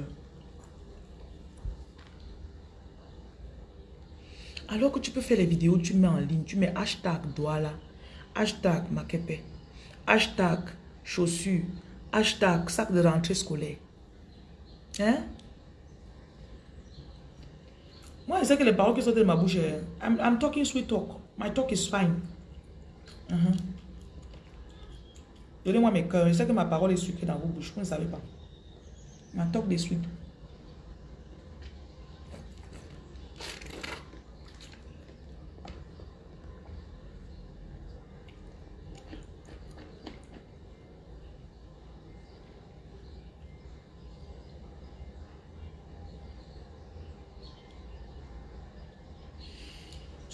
Alors que tu peux faire les vidéos, tu mets en ligne, tu mets hashtag Douala, hashtag Makepe, hashtag chaussures, hashtag sac de rentrée scolaire. Hein? Moi, je sais que les paroles qui sortent de ma bouche, I'm, I'm talking sweet talk. My talk is fine. Uh-huh. Donnez-moi mes cœurs. Je sais que ma parole est sucrée dans vos bouches. Vous ne savez pas. Ma talk des sweet.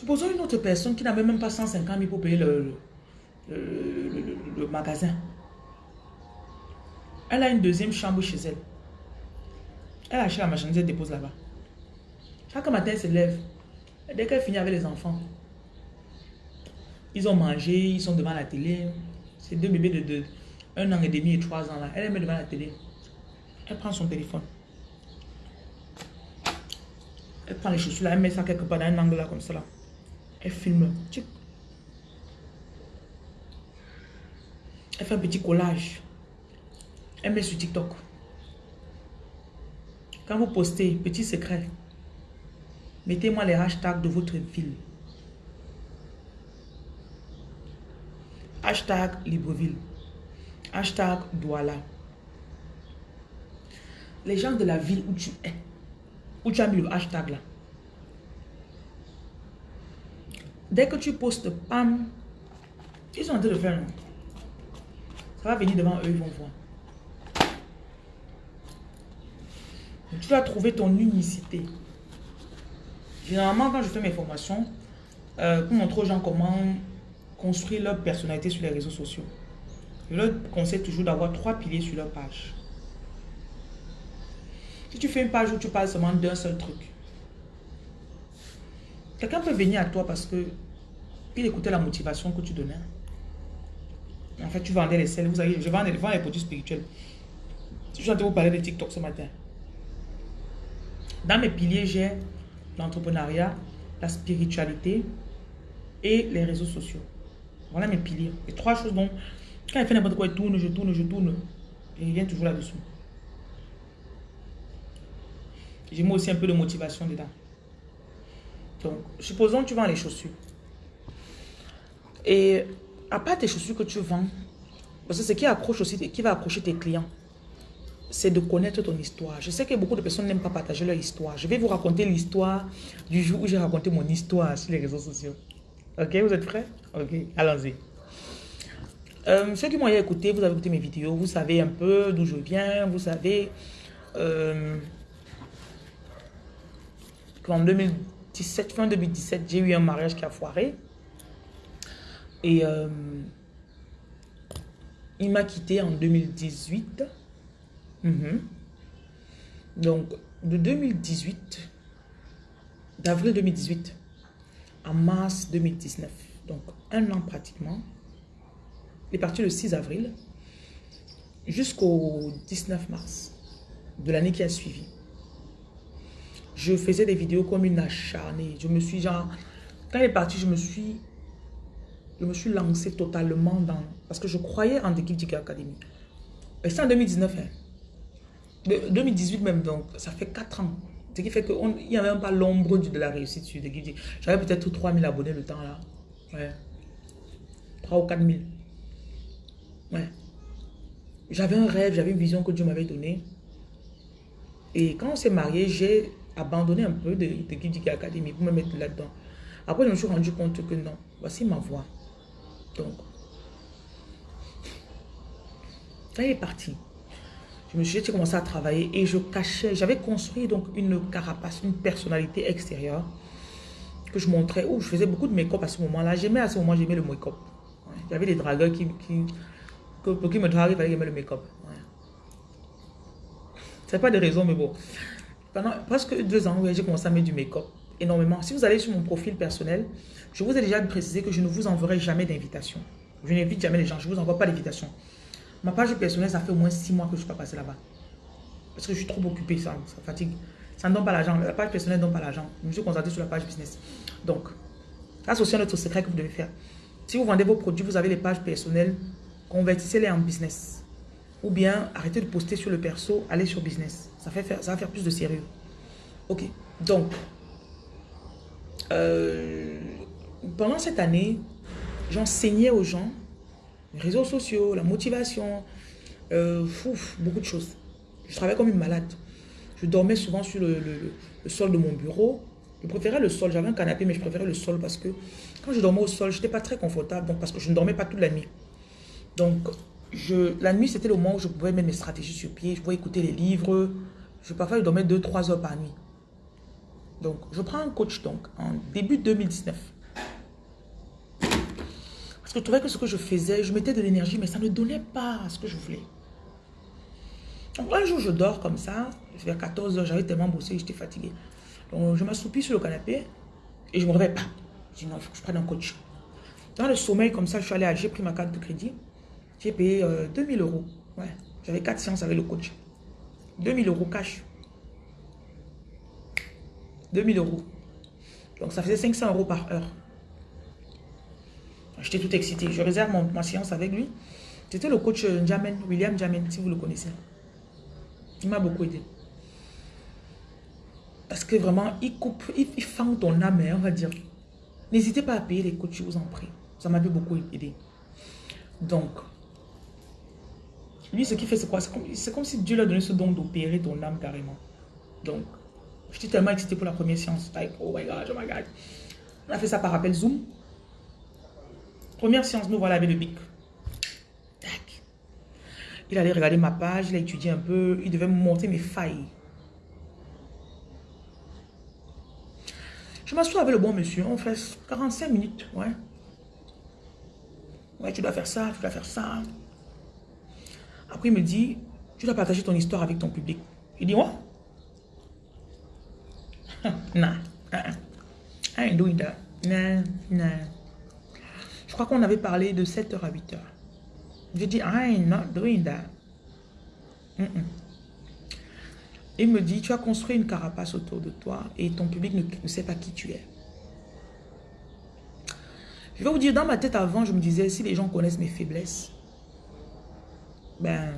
Supposons une autre personne qui n'avait même pas 150 000 pour payer le, magasin. Elle a une deuxième chambre chez elle. Elle achète la marchandise, elle dépose là-bas. Chaque matin, elle se lève. Dès qu'elle finit avec les enfants, ils ont mangé, ils sont devant la télé. C'est deux bébés de, deux, un an et demi et trois ans là. Elle est devant la télé. Elle prend son téléphone. Elle prend les chaussures là, elle met ça quelque part dans un angle là comme ça là. Elle filme. Elle fait un petit collage. Elle met sur TikTok. Quand vous postez, petit secret, mettez-moi les hashtags de votre ville. Hashtag Libreville. Hashtag Douala. Les gens de la ville où tu es, où tu as mis le hashtag là, Dès que tu postes, pam, ils sont en train de faire. Ça va venir devant eux, ils vont voir. tu dois trouver ton unicité. Généralement, quand je fais mes formations, euh, pour montrer aux gens comment construire leur personnalité sur les réseaux sociaux, je leur conseille toujours d'avoir trois piliers sur leur page. Si tu fais une page où tu parles seulement d'un seul truc, quelqu'un peut venir à toi parce que il écoutait la motivation que tu donnais. En fait, tu vendais les selles. Vous savez, je vends, les produits spirituels. Je suis en train de vous parler de TikTok ce matin. Dans mes piliers, j'ai l'entrepreneuriat, la spiritualité et les réseaux sociaux. Voilà mes piliers. Les trois choses dont, quand il fait n'importe quoi, il tourne, je tourne, je tourne. Et il vient toujours là-dessous. J'ai mis aussi un peu de motivation dedans. Donc, supposons que tu vends les chaussures. Et à part tes chaussures que tu vends, parce que ce qui accroche aussi, qui va accrocher tes clients, c'est de connaître ton histoire. Je sais que beaucoup de personnes n'aiment pas partager leur histoire. Je vais vous raconter l'histoire du jour où j'ai raconté mon histoire sur les réseaux sociaux. Ok, vous êtes prêts? Ok, allons-y. Euh, ceux qui m'ont écouté, vous avez écouté mes vidéos, vous savez un peu d'où je viens, vous savez euh, qu'en 2017, fin 2017, j'ai eu un mariage qui a foiré. Et euh, il m'a quitté en 2018. Mhm. Donc, de 2018, d'avril 2018 à mars 2019, donc un an pratiquement, il est parti le 6 avril jusqu'au 19 mars de l'année qui a suivi. Je faisais des vidéos comme une acharnée. Je me suis genre... Quand il est parti, je me suis... Je me suis lancé totalement dans... Parce que je croyais en l'équipe du Academy. Et c'est en 2019. Hein. 2018 même, donc ça fait 4 ans. Ce qui fait qu'il n'y avait même pas l'ombre de la réussite sur Guidi. J'avais peut-être 3000 abonnés le temps là. Ouais. 3 ou 4000. Ouais. J'avais un rêve, j'avais une vision que Dieu m'avait donnée. Et quand on s'est marié, j'ai abandonné un peu de, de Academy pour me mettre là-dedans. Après, je me suis rendu compte que non, voici ma voix. Donc, ça est parti je me suis commencé à travailler et je cachais, j'avais construit donc une carapace, une personnalité extérieure que je montrais, où je faisais beaucoup de make-up à ce moment-là. J'aimais à ce moment, j'aimais le make-up. Il y avait des dragueurs qui, qui, pour qui me draguer, il fallait aimer le make-up. Ouais. C'est pas de raison, mais bon. Pendant presque deux ans, j'ai commencé à mettre du make-up énormément. Si vous allez sur mon profil personnel, je vous ai déjà précisé que je ne vous enverrai jamais d'invitation. Je n'invite jamais les gens, je ne vous envoie pas d'invitation. Ma page personnelle, ça fait au moins six mois que je ne suis pas passé là-bas. Parce que je suis trop occupé, ça, fatigue. Ça ne donne pas l'argent. La page personnelle ne donne pas l'argent. Je me suis concentré sur la page business. Donc, ça, aussi un autre secret que vous devez faire. Si vous vendez vos produits, vous avez les pages personnelles, convertissez-les en business. Ou bien, arrêtez de poster sur le perso, allez sur business. Ça, fait faire, ça va faire plus de sérieux. Ok. Donc, euh, pendant cette année, j'enseignais aux gens les réseaux sociaux, la motivation, euh, beaucoup de choses. Je travaillais comme une malade. Je dormais souvent sur le, sol de mon bureau. Je préférais le sol. J'avais un canapé, mais je préférais le sol parce que quand je dormais au sol, je n'étais pas très confortable. Donc, parce que je ne dormais pas toute la nuit. Donc, je, la nuit, c'était le moment où je pouvais mettre mes stratégies sur pied. Je pouvais écouter les livres. Je parfois je dormais 2-3 heures par nuit. Donc, je prends un coach donc en début 2019 je trouvais que ce que je faisais, je mettais de l'énergie, mais ça ne donnait pas ce que je voulais. Donc, un jour, je dors comme ça. Vers 14 h j'avais tellement bossé, j'étais fatiguée. Donc, je m'assoupis sur le canapé et je ne me réveille pas. Je dis non, il faut que je prenne un coach. Dans le sommeil, comme ça, je suis allée à, j'ai pris ma carte de crédit. J'ai payé 2000 euh, euros. Ouais, j'avais 4 séances avec le coach. 2000 euros cash. 2000 euros. Donc, ça faisait 500 euros par heure. J'étais tout excité. Je réserve ma séance avec lui. C'était le coach euh, William Jamen, si vous le connaissez. Il m'a beaucoup aidé. Parce que vraiment, il coupe, il, il fend ton âme, hein, on va dire. N'hésitez pas à payer les coachs, je vous en prie. Ça m'avait beaucoup aidé. Donc, lui, ce qu'il fait, c'est quoi? C'est comme, si Dieu lui a donné ce don d'opérer ton âme carrément. Donc, j'étais tellement excité pour la première séance. Oh my God, oh my God. On a fait ça par appel Zoom. Première séance, nous voilà avec le bic. Il allait regarder ma page, il a étudié un peu, il devait me montrer mes failles. Je m'assois avec le bon monsieur, on fait 45 minutes, ouais. Ouais, tu dois faire ça, tu dois faire ça. Après, il me dit, tu dois partager ton histoire avec ton public. Il dit, what? nah, I ain't doing that. Nah, nah. Je crois qu'on avait parlé de 7h à 8h. J'ai dit, I'm not doing that. Il me dit, tu as construit une carapace autour de toi et ton public ne, sait pas qui tu es. Je vais vous dire, dans ma tête avant, je me disais, si les gens connaissent mes faiblesses, ben,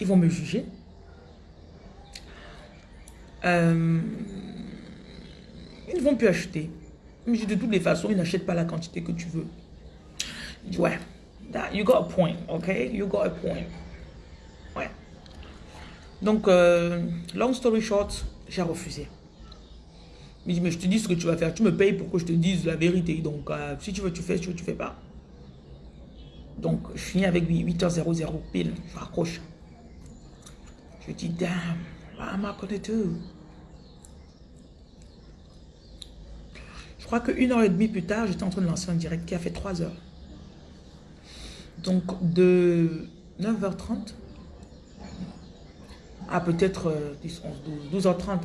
ils vont me juger. Euh, ils ne vont plus acheter de toutes les façons, il n'achète pas la quantité que tu veux. ouais, you got a point, ok? You got a point. Donc, euh, long story short, j'ai refusé. Mais je te dis ce que tu vas faire. Tu me payes pour que je te dise la vérité. Donc, euh, si tu veux, tu fais. Si tu veux, tu fais pas. Donc, je finis avec 8h00 pile. Je raccroche. Je dis, damn, what am I gonna do? Je crois qu'une heure et demie plus tard, j'étais en train de lancer un direct qui a fait 3 heures. Donc, de 9h30 à peut-être 10, 11, 12, 12h30,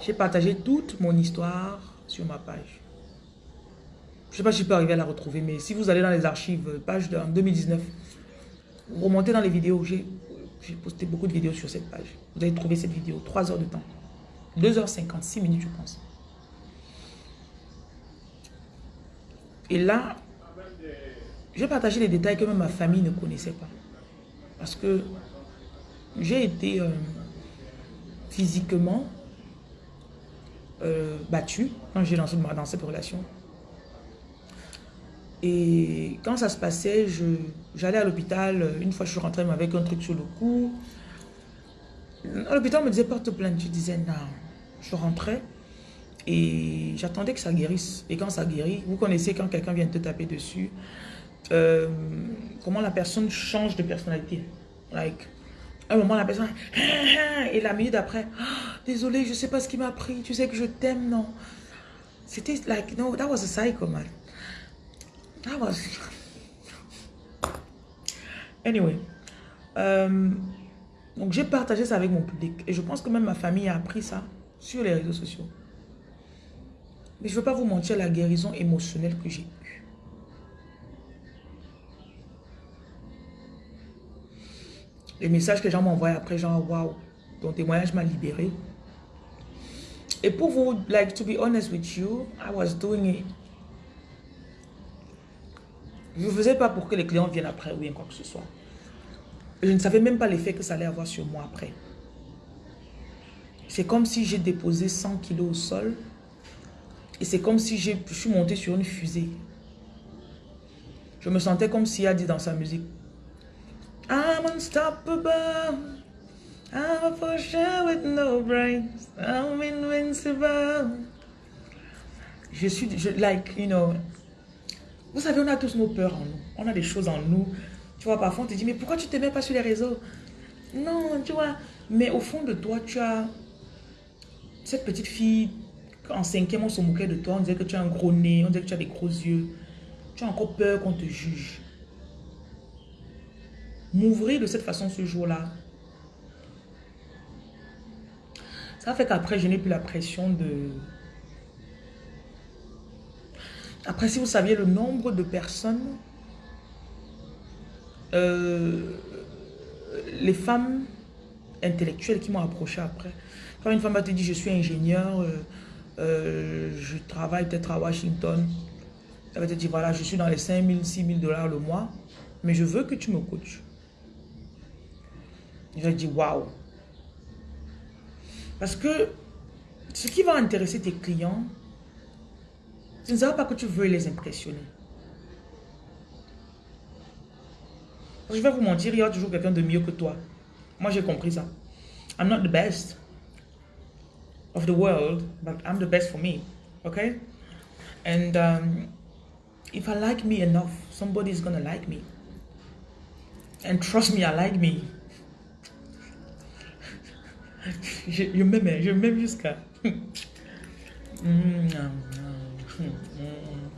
j'ai partagé toute mon histoire sur ma page. Je ne sais pas si je peux arriver à la retrouver, mais si vous allez dans les archives, page de 2019, vous remontez dans les vidéos, j'ai posté beaucoup de vidéos sur cette page. Vous allez trouver cette vidéo, 3 heures de temps. 2h56 minutes, je pense. Et là, j'ai partagé les détails que même ma famille ne connaissait pas. Parce que j'ai été euh, physiquement euh, battue quand j'ai lancé dans cette relation. Et quand ça se passait, j'allais à l'hôpital. Une fois, je suis rentrée avec un truc sur le cou. L'hôpital me disait porte plainte. Je disais non. Je rentrais et j'attendais que ça guérisse. Et quand ça guérit, vous connaissez quand quelqu'un vient te taper dessus, euh, comment la personne change de personnalité. Like, un moment, la personne, et la minute après, désolé, je sais pas ce qui m'a pris, tu sais que je t'aime, non. C'était like, no, that was a cycle, man. Was... Anyway. Euh, donc, j'ai partagé ça avec mon public. Et je pense que même ma famille a appris ça sur les réseaux sociaux. Mais je ne veux pas vous mentir la guérison émotionnelle que j'ai eue. Les messages que les gens m'envoient après, genre, waouh, ton témoignage m'a libéré. Et pour vous, like, to be honest with you, I was doing it. Je ne faisais pas pour que les clients viennent après ou bien quoi que ce soit. Je ne savais même pas l'effet que ça allait avoir sur moi après. C'est comme si j'ai déposé 100 kilos au sol et c'est comme si je suis monté sur une fusée. Je me sentais comme s'il a dit dans sa musique. I'm unstoppable. I'm a pusher with no brakes. I'm invincible. Je suis, je, like, you know. Vous savez, on a tous nos peurs en nous. On a des choses en nous. Tu vois, parfois on te dit, mais pourquoi tu ne te mets pas sur les réseaux? Non, tu vois. Mais au fond de toi, tu as cette petite fille en cinquième, on se moquait de toi, on disait que tu as un gros nez, on disait que tu as des gros yeux. Tu as encore peur qu'on te juge. M'ouvrir de cette façon ce jour-là, ça fait qu'après, je n'ai plus la pression de... Après, si vous saviez le nombre de personnes, euh, les femmes intellectuelles qui m'ont approché après, quand une femme va te dire je suis ingénieur, euh, euh, je travaille peut-être à Washington. Elle va te voilà, je suis dans les 5 000, 6 000 dollars le mois, mais je veux que tu me coaches. Je vais dire, waouh. Parce que ce qui va intéresser tes clients, ce ne sera pas que tu veux les impressionner. Je vais vous mentir, il y a toujours quelqu'un de mieux que toi. Moi, j'ai compris ça. I'm not the best of the world, but I'm the best for me. Okay? And um, if I like me enough, somebody's gonna like me. And trust me, I like me. je, je m'aime, je m'aime jusqu'à...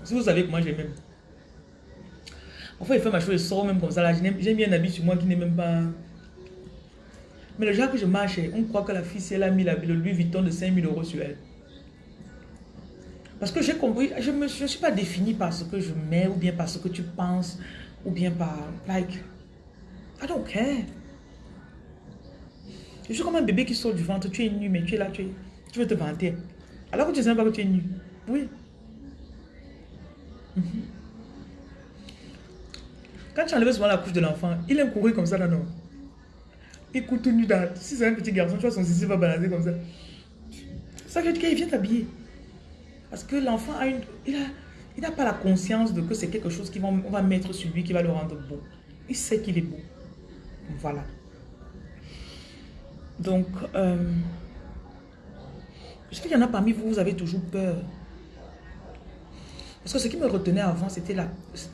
si vous savez comment je m'aime. Parfois, il fait ma chose, sort même comme ça. J'ai mis un habit sur moi qui n'est même pas... Mais le jour que je marche, on croit que la fille, si elle a mis la, le Louis Vuitton de 5000 euros sur elle. Parce que j'ai compris, je ne je suis pas définie par ce que je mets, ou bien par ce que tu penses, ou bien par, like, I don't care. Je suis comme un bébé qui sort du ventre, tu es nu, mais tu es là, tu, tu veux te vanter. Alors que tu ne sais pas que tu es nu. Oui. Mhm. Quand tu enlèves souvent la couche de l'enfant, il aime courir comme ça là, non? Écoute nu dans... Si c'est un petit garçon, tu vois son zizi va balader comme ça. Ça veut dire qu'il vient t'habiller. Parce que l'enfant a une... Il n'a il a pas la conscience de que c'est quelque chose qu'on va, va mettre sur lui qui va le rendre beau. Il sait qu'il est beau. Voilà. Donc, euh, je sais qu'il y en a parmi vous, vous avez toujours peur. Parce que ce qui me retenait avant, c'était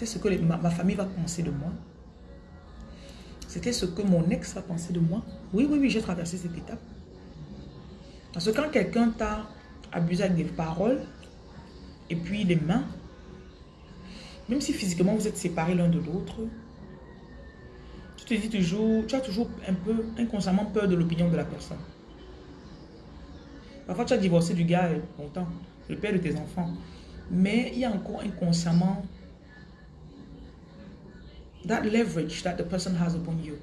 ce que ma, famille va penser de moi. C'était ce que mon ex va penser de moi. Oui, oui, oui, j'ai traversé cette étape. Parce que quand quelqu'un t'a abusé avec des paroles, et puis des mains, même si physiquement vous êtes séparés l'un de l'autre, tu te dis toujours, tu as toujours un peu inconsciemment peur de l'opinion de la personne. Parfois, tu as divorcé du gars longtemps, le père de tes enfants. Mais il y a encore inconsciemment that leverage that the person has upon you.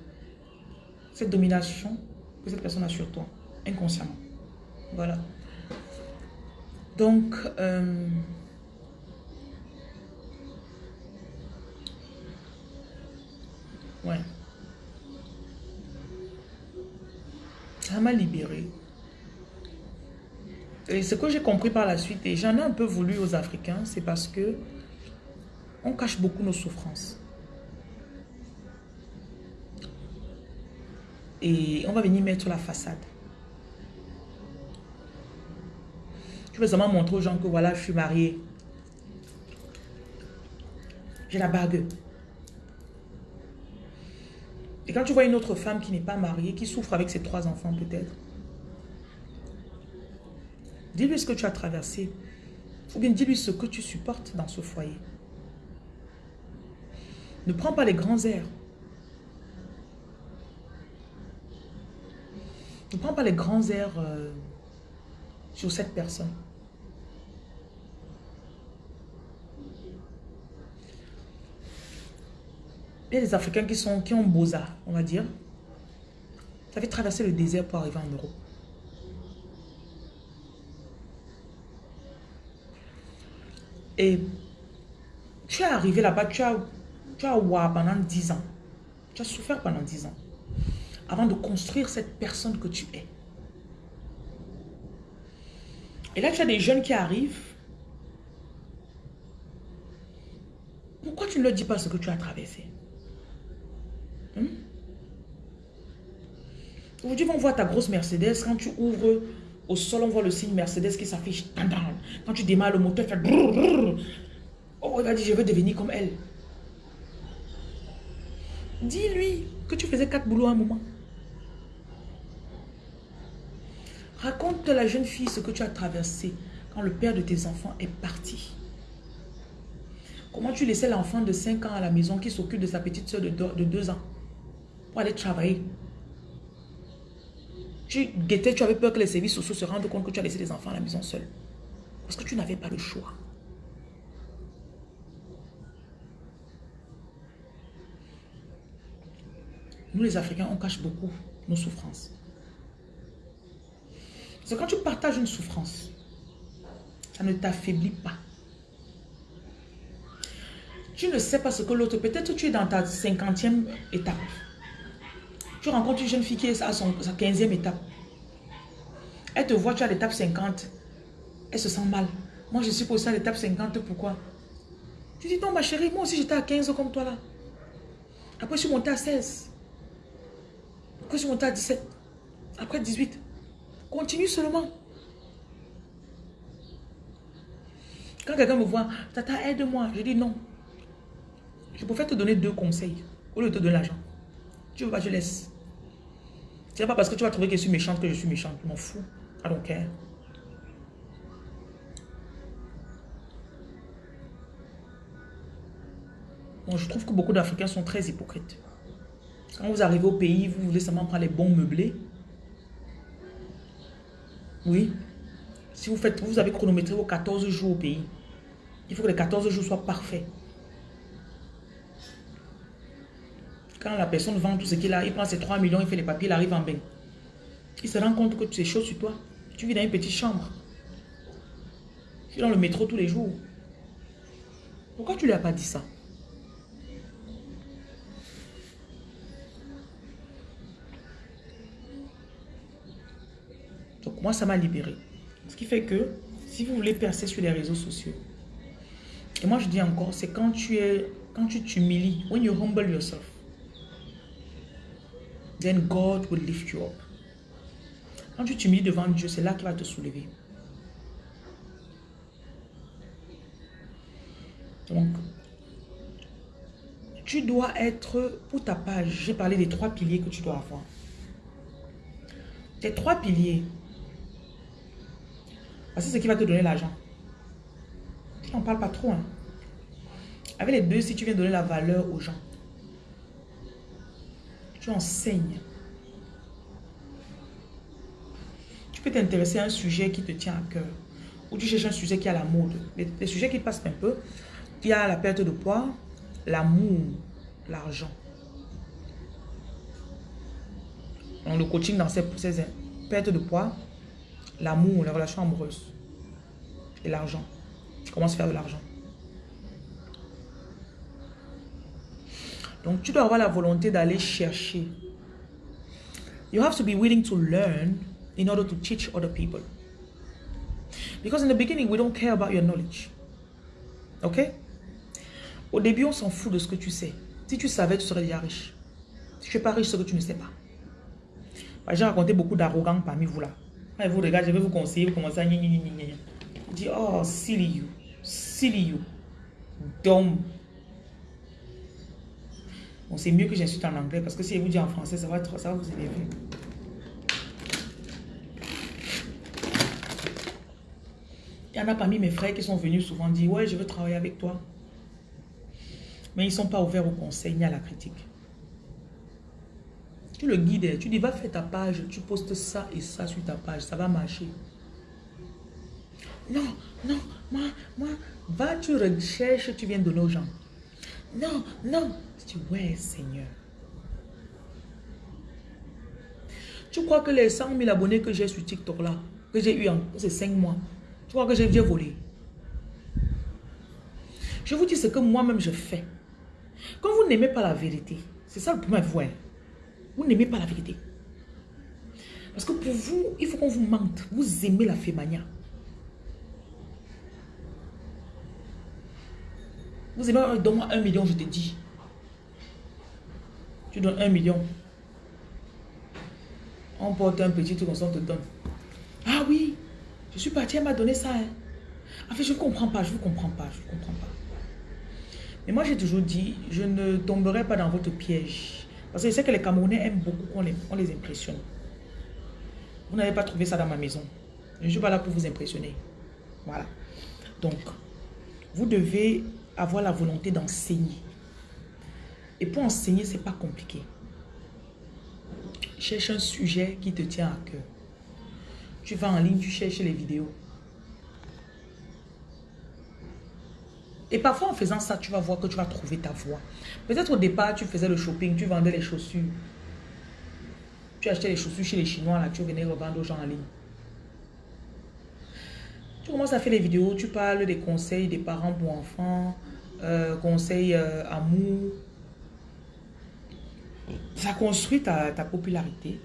Cette domination que cette personne a sur toi, inconsciemment. Voilà. Donc, euh, ouais. Ça m'a libéré. Et ce que j'ai compris par la suite, et j'en ai un peu voulu aux Africains, c'est parce que on cache beaucoup nos souffrances. Et on va venir mettre la façade. Je veux seulement montrer aux gens que voilà, je suis mariée. J'ai la bague. Et quand tu vois une autre femme qui n'est pas mariée, qui souffre avec ses trois enfants peut-être, dis-lui ce que tu as traversé. Ou bien dis-lui ce que tu supportes dans ce foyer. Ne prends pas les grands airs. Ne prends pas les grands airs euh, sur cette personne. Il y a des Africains qui, sont, qui ont beaux-arts, on va dire. Ça fait traverser le désert pour arriver en Europe. Et tu es arrivé là-bas, tu as, tu as pendant 10 ans. Tu as souffert pendant 10 ans. Avant de construire cette personne que tu es. Et là, tu as des jeunes qui arrivent. Pourquoi tu ne leur dis pas ce que tu as traversé? Hmm? Aujourd'hui, on voit ta grosse Mercedes. Quand tu ouvres au sol, on voit le signe Mercedes qui s'affiche. Quand tu démarres le moteur, fait Oh, il va dire, je veux devenir comme elle. Dis-lui que tu faisais quatre boulots à un moment. Raconte la jeune fille ce que tu as traversé quand le père de tes enfants est parti. Comment tu laissais l'enfant de 5 ans à la maison qui s'occupe de sa petite soeur de 2 ans pour aller travailler? Tu guettais, tu avais peur que les services sociaux se rendent compte que tu as laissé les enfants à la maison seuls. Parce que tu n'avais pas le choix. Nous les Africains, on cache beaucoup nos souffrances. C'est quand tu partages une souffrance, ça ne t'affaiblit pas. Tu ne sais pas ce que l'autre, peut-être tu es dans ta cinquantième étape. Tu rencontres une jeune fille qui est à son, sa 15e étape. Elle te voit, tu as l'étape 50. Elle se sent mal. Moi, je suis pour ça l'étape 50. Pourquoi? Tu dis, non, ma chérie, moi aussi, j'étais à 15 comme toi là. Après, je suis montée à 16. Après, je suis montée à 17. Après, 18. Continue seulement. Quand quelqu'un me voit, Tata, aide-moi. Je dis non. Je préfère te donner deux conseils au lieu de te donner l'argent. Tu veux pas, je laisse. C'est pas parce que tu vas trouver que je suis méchante que je suis méchante. Je m'en fous. I don't care. Je trouve que beaucoup d'Africains sont très hypocrites. Quand vous arrivez au pays, vous voulez seulement prendre les bons meublés. Oui. Si vous faites, vous avez chronométré vos 14 jours au pays. Il faut que les 14 jours soient parfaits. Quand la personne vend tout ce qu'il a, il prend ses 3 millions, il fait les papiers, il arrive en bain. Il se rend compte que tu es chaud sur toi. Tu vis dans une petite chambre. Tu es dans le métro tous les jours. Pourquoi tu ne lui as pas dit ça? Donc moi, ça m'a libéré. Ce qui fait que si vous voulez percer sur les réseaux sociaux, et moi je dis encore, c'est quand tu es, quand tu t'humilies, when you humble yourself, then God will lift you up. Quand tu t'humilies devant Dieu, c'est là qu'il va te soulever. Donc, tu dois être, pour ta page, j'ai parlé des trois piliers que tu dois avoir. Tes trois piliers. c'est ce qui va te donner l'argent. Tu n'en parles pas trop. Hein. Avec les deux, si tu viens donner la valeur aux gens, tu enseignes. Tu peux t'intéresser à un sujet qui te tient à cœur. Ou tu cherches un sujet qui a la mode. Les, sujets qui passent un peu. Il y a la perte de poids, l'amour, l'argent. Donc le coaching dans ces, ces pertes de poids, l'amour, la relation amoureuse et l'argent. Comment se faire de l'argent. Donc tu dois avoir la volonté d'aller chercher. You have to be willing to learn in order to teach other people. Because in the beginning, we don't care about your knowledge. Ok? Au début, on s'en fout de ce que tu sais. Si tu savais, tu serais déjà riche. Si tu n'es pas riche, c'est que tu ne sais pas. J'ai raconté beaucoup d'arrogance parmi vous là. Quand vous regardez, je vais vous conseiller, vous commencez à gna dit, oh, silly you, silly you, dumb. Bon, c'est mieux que j'insulte en anglais parce que si je vous dis en français, ça va, ça va vous énerver. Il y en a parmi mes frères qui sont venus souvent dire, ouais, je veux travailler avec toi. Mais ils ne sont pas ouverts au conseil ni à la critique. Tu le guides, tu dis, va faire ta page, tu postes ça et ça sur ta page, ça va marcher. Non, non, moi, moi, va, tu recherches, tu viens de nos gens. Non, non. Tu dis, ouais, Seigneur. Tu crois que les 100 000 abonnés que j'ai sur TikTok là, que j'ai eu en ces 5 mois, tu crois que j'ai volé? Je vous dis ce que moi-même je fais. Quand vous n'aimez pas la vérité, c'est ça le problème, vous. Hein. Vous n'aimez pas la vérité. Parce que pour vous, il faut qu'on vous mente. Vous aimez la fémania. Vous aimez, donne-moi un million, je te dis. Tu donnes un million. On porte un petit truc, on te donne. Ah oui, je suis parti, elle m'a donné ça. Hein. En fait, je ne comprends pas, je ne comprends pas, je ne comprends pas. Mais moi, j'ai toujours dit, je ne tomberai pas dans votre piège. Parce que je sais que les Camerounais aiment beaucoup qu'on les, on les impressionne. Vous n'avez pas trouvé ça dans ma maison. Je ne suis pas là pour vous impressionner. Voilà. Donc, vous devez avoir la volonté d'enseigner. Et pour enseigner, ce n'est pas compliqué. Cherche un sujet qui te tient à cœur. Tu vas en ligne, tu cherches les vidéos. Et parfois, en faisant ça, tu vas voir que tu vas trouver ta voie. Peut-être au départ, tu faisais le shopping, tu vendais les chaussures. Tu achetais les chaussures chez les Chinois, là, tu venais revendre aux gens en ligne. Tu commences à faire les vidéos, tu parles des conseils des parents pour enfants, euh, conseils euh, amour. Ça construit ta, popularité.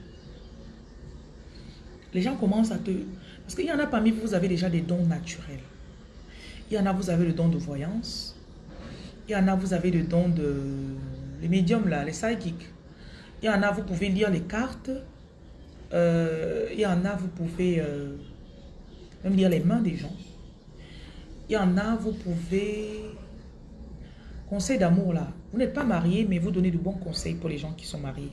Les gens commencent à te... Parce qu'il y en a parmi vous, vous avez déjà des dons naturels. Il y en a, vous avez le don de voyance. Il y en a, vous avez le don de... Les médiums, là, les psychics. Il y en a, vous pouvez lire les cartes. Euh, il y en a, vous pouvez euh, même lire les mains des gens. Il y en a, vous pouvez... Conseil d'amour, là. Vous n'êtes pas marié, mais vous donnez de bons conseils pour les gens qui sont mariés.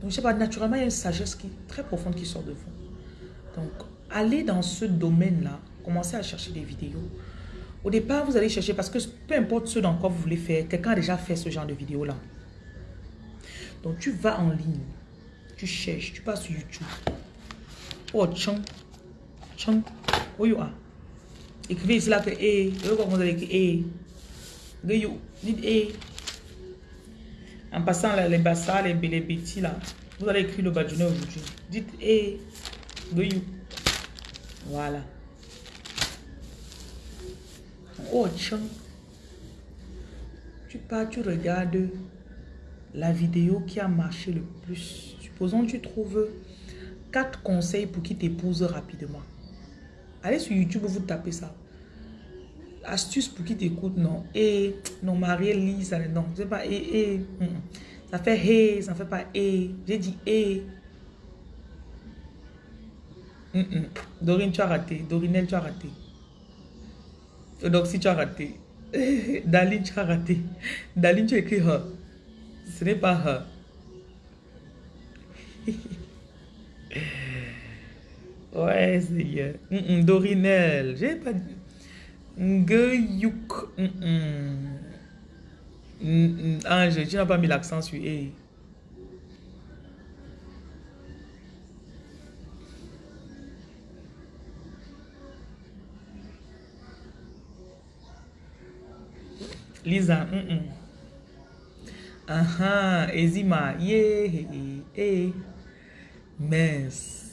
Donc, je sais pas, naturellement, il y a une sagesse qui, très profonde qui sort de vous. Donc, allez dans ce domaine-là Commencez à chercher des vidéos. Au départ, vous allez chercher parce que peu importe ce dans quoi vous voulez faire, quelqu'un a déjà fait ce genre de vidéo-là. Donc, tu vas en ligne. Tu cherches. Tu passes sur YouTube. Oh, chang. Chang. Are? Écrivez là que E. Écrire Dites E. En passant les bassins, les, les petits là. Vous allez écrire le badjounet aujourd'hui. Dites E. Voilà. Oh, tu pars, tu regardes la vidéo qui a marché le plus. Supposons que tu trouves quatre conseils pour qui t'épouse rapidement. Allez sur YouTube, vous tapez ça. Astuce pour qui t'écoute, non. Et, non, marié, lit, ça, non. C'est pas et, et. Ça fait hé, ça fait pas et. J'ai dit et. Mm, mm. Dorine, tu as raté. Dorinelle, tu as raté. Eudoxie, tu as raté. Daline, tu as raté. Daline, tu as écrit her. Ce n'est pas her. ouais, c'est mm, mm, Dorinelle, j'ai pas dit. Nguyuk. Ange, tu n'as pas mis l'accent sur E. Lisa, mm -mm. Aha, Ezima, yeah, eh, mince.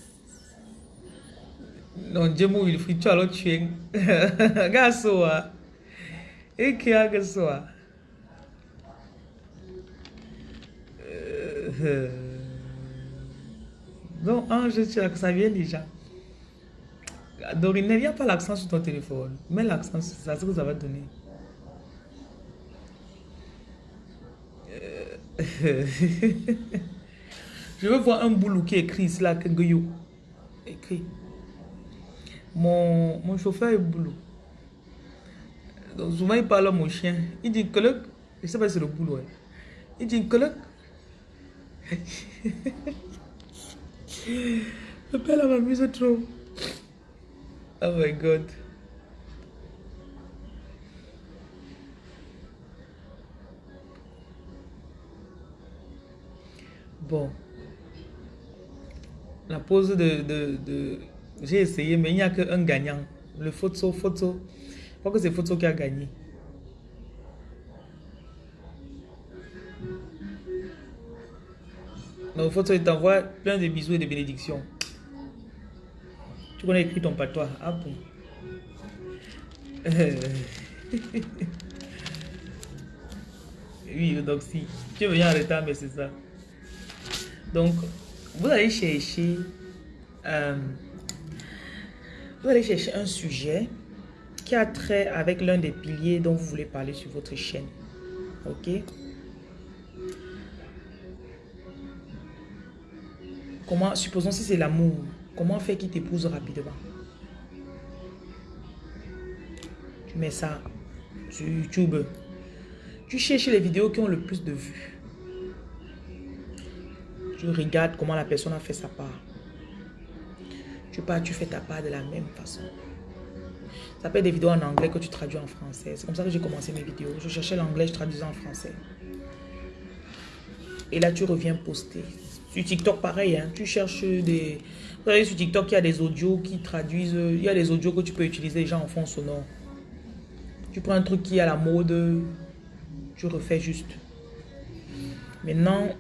Non, Dieu mou, il faut tu as l'autre chien. Gasoa. Et qui a gasoa. Donc, Ange, tu as que ça vient déjà. Dorine, n'y a pas l'accent sur ton téléphone. Mets l'accent sur ça, ce que ça va donner. Je veux voir un boulot qui écrit cela, Kengoyo. Écrit. Mon, mon chauffeur est boulot. Donc souvent il parle à mon chien. Il dit coloc. Je sais pas si c'est le boulot. Hein. Il dit coloc. Le père m'amuse trop. Oh my god. Bon. La de... de, de... J'ai essayé, mais il n'y a qu'un gagnant. Le photo, photo. Je crois que c'est photo qui a gagné. Donc, photo, il t'envoie plein de bisous et de bénédictions. Tu connais écrit ton patois. Ah bon? oui, donc si. Tu es en retard, mais c'est ça. Donc, vous allez chercher, euh, vous allez chercher un sujet qui a trait avec l'un des piliers dont vous voulez parler sur votre chaîne. Ok? Comment, supposons si c'est l'amour, comment faire qu'il t'épouse rapidement? Tu mets ça sur YouTube. Tu cherches les vidéos qui ont le plus de vues. Tu regardes comment la personne a fait sa part. Tu pars, tu fais ta part de la même façon. Ça peut être des vidéos en anglais que tu traduis en français. C'est comme ça que j'ai commencé mes vidéos. Je cherchais l'anglais, je traduisais en français. Et là, tu reviens poster. Sur TikTok, pareil. Hein. tu cherches des... Vous savez, sur TikTok, il y a des audios qui traduisent... Il y a des audios que tu peux utiliser déjà en fond sonore. Tu prends un truc qui est à la mode, tu refais juste. Maintenant,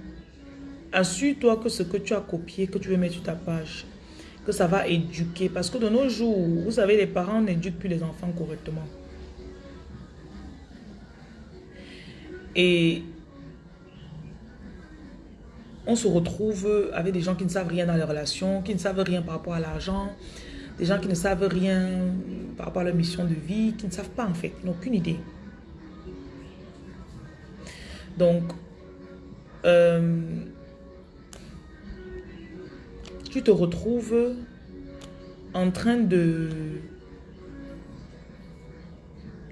assure-toi que ce que tu as copié, que tu veux mettre sur ta page, que ça va éduquer. Parce que de nos jours, vous savez, les parents n'éduquent plus les enfants correctement. Et on se retrouve avec des gens qui ne savent rien dans les relations, qui ne savent rien par rapport à l'argent, des gens qui ne savent rien par rapport à leur mission de vie, qui ne savent pas en fait, n'ont aucune idée. Donc, euh, tu te retrouves en train de...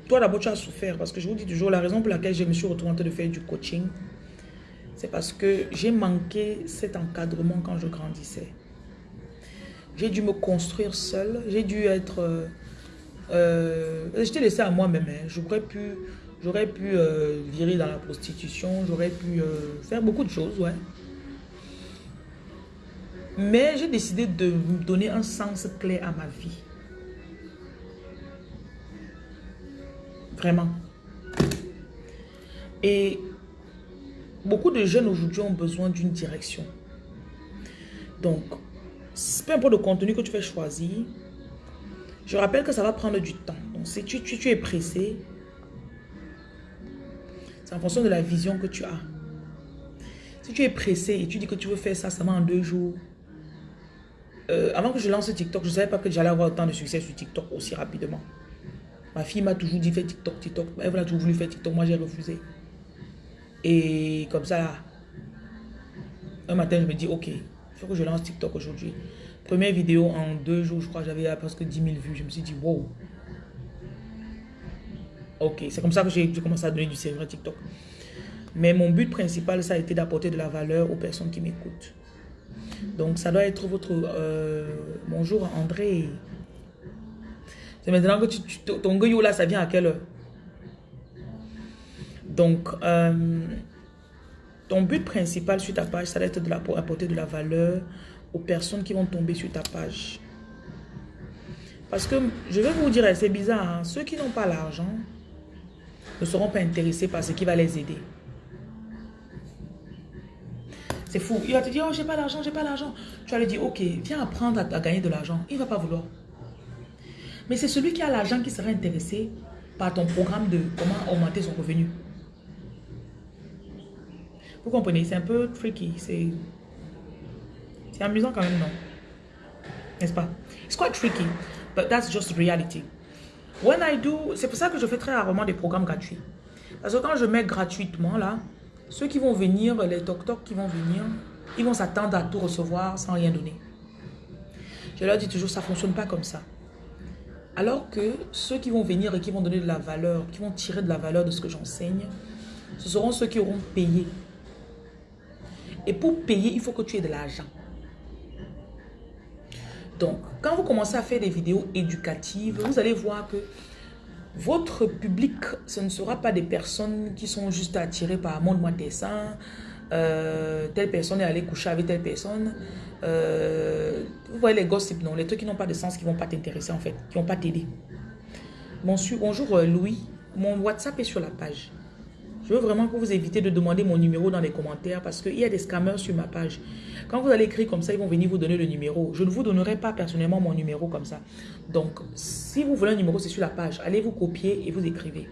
Toi d'abord tu as souffert parce que je vous dis toujours la raison pour laquelle je me suis retrouvée en train de faire du coaching. C'est parce que j'ai manqué cet encadrement quand je grandissais. J'ai dû me construire seule. J'ai dû être... Euh, euh je t'ai laissé à moi-même. Hein. J'aurais pu, pu euh, virer dans la prostitution. J'aurais pu euh, faire beaucoup de choses, ouais. Mais j'ai décidé de donner un sens clair à ma vie. Vraiment. Et beaucoup de jeunes aujourd'hui ont besoin d'une direction. Donc, peu importe le contenu que tu fais choisir, je rappelle que ça va prendre du temps. Donc, si tu, tu, tu es pressé, c'est en fonction de la vision que tu as. Si tu es pressé et tu dis que tu veux faire ça seulement en deux jours, euh, avant que je lance TikTok, je ne savais pas que j'allais avoir autant de succès sur TikTok aussi rapidement. Ma fille m'a toujours dit, fais TikTok, TikTok. Elle a toujours voulu faire TikTok, moi j'ai refusé. Et comme ça, un matin, je me dis, ok, Il faut que je lance TikTok aujourd'hui. Première vidéo en deux jours, je crois, j'avais presque 10 000 vues. Je me suis dit, wow. Ok, c'est comme ça que j'ai commencé à donner du sérieux à TikTok. Mais mon but principal, ça a été d'apporter de la valeur aux personnes qui m'écoutent. Donc, ça doit être votre... Euh, bonjour, André. C'est maintenant que tu, ton gueule là, ça vient à quelle heure? Donc, euh, ton but principal sur ta page, ça doit être de apporter de la valeur aux personnes qui vont tomber sur ta page. Parce que, je vais vous dire, c'est bizarre, hein, ceux qui n'ont pas l'argent ne seront pas intéressés par ce qui va les aider. C'est fou. Il va te dire, oh, j'ai pas d'argent, j'ai pas d'argent. Tu vas lui dire, ok, viens apprendre à, gagner de l'argent. Il va pas vouloir. Mais c'est celui qui a l'argent qui sera intéressé par ton programme de comment augmenter son revenu. Vous comprenez, c'est un peu tricky. C'est amusant quand même, non? N'est-ce pas? It's quite tricky, but that's just reality. When I do, c'est pour ça que je fais très rarement des programmes gratuits. Parce que quand je mets gratuitement là, ceux qui vont venir, les toc-toc qui vont venir, ils vont s'attendre à tout recevoir sans rien donner. Je leur dis toujours, ça ne fonctionne pas comme ça. Alors que ceux qui vont venir et qui vont donner de la valeur, qui vont tirer de la valeur de ce que j'enseigne, ce seront ceux qui auront payé. Et pour payer, il faut que tu aies de l'argent. Donc, quand vous commencez à faire des vidéos éducatives, vous allez voir que votre public, ce ne sera pas des personnes qui sont juste attirées par « montre-moi tes euh, telle personne est allée coucher avec telle personne. Euh, vous voyez les gossips, non Les trucs qui n'ont pas de sens, qui ne vont pas t'intéresser en fait, qui ne vont pas t'aider. Bonjour euh, Louis, mon WhatsApp est sur la page. Je veux vraiment que vous évitez de demander mon numéro dans les commentaires parce qu'il y a des scammers sur ma page. Quand vous allez écrire comme ça, ils vont venir vous donner le numéro. Je ne vous donnerai pas personnellement mon numéro comme ça. Donc, si vous voulez un numéro, c'est sur la page. Allez vous copier et vous écrivez.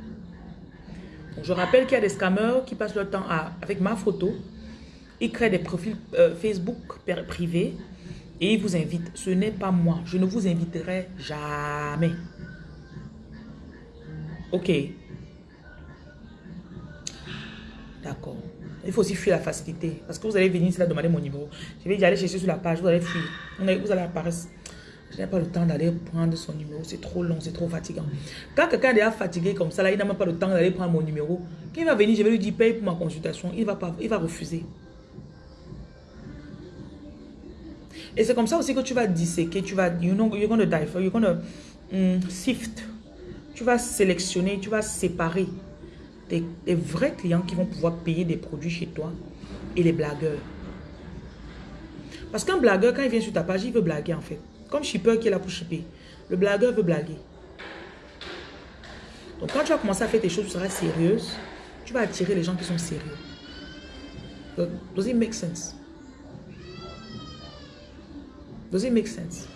je rappelle qu'il y a des scammers qui passent leur temps avec ma photo. Ils créent des profils euh, Facebook privés et ils vous invitent. Ce n'est pas moi. Je ne vous inviterai jamais. Ok. D'accord. Il faut aussi fuir la facilité. Parce que vous allez venir ici là demander mon numéro. Je vais y aller chercher sur la page. Vous allez fuir. Vous allez apparaître. Je n'ai pas le temps d'aller prendre son numéro. C'est trop long, c'est trop fatigant. Quand quelqu'un est déjà fatigué comme ça, là, il n'a même pas le temps d'aller prendre mon numéro. Quand il va venir, je vais lui dire paye pour ma consultation. Il va, pas, il va refuser. Et c'est comme ça aussi que tu vas disséquer. Tu vas, you know, you're die for, you're to mm, sift. Tu vas sélectionner, tu vas séparer des, vrais clients qui vont pouvoir payer des produits chez toi et les blagueurs. Parce qu'un blagueur, quand il vient sur ta page, il veut blaguer en fait. Comme shipper qui est là pour shipper. Le blagueur veut blaguer. Donc quand tu vas commencer à faire tes choses, tu seras sérieuse. Tu vas attirer les gens qui sont sérieux. Does it make sense? Does it make sense?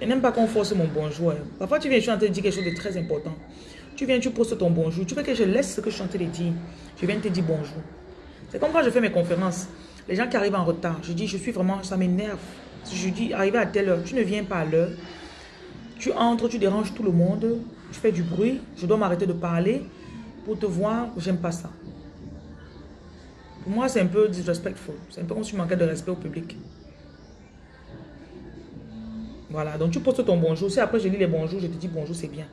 Je n'aime pas qu'on force mon bonjour. Hein. Parfois, tu viens, je suis en train de dire quelque chose de très important. Tu viens, tu postes ton bonjour. Tu veux que je laisse ce que je suis en train de dire? Je viens te dire bonjour. C'est comme quand je fais mes conférences. Les gens qui arrivent en retard, je dis, je suis vraiment, ça m'énerve. Je dis, arriver à telle heure, tu ne viens pas à l'heure. Tu entres, tu déranges tout le monde. Tu fais du bruit. Je dois m'arrêter de parler pour te voir. J'aime pas ça. Pour moi, c'est un peu disrespectful. C'est un peu comme si tu manquais de respect au public. Voilà, donc tu postes ton bonjour. Si après je lis les bonjours, je te dis bonjour, c'est bien.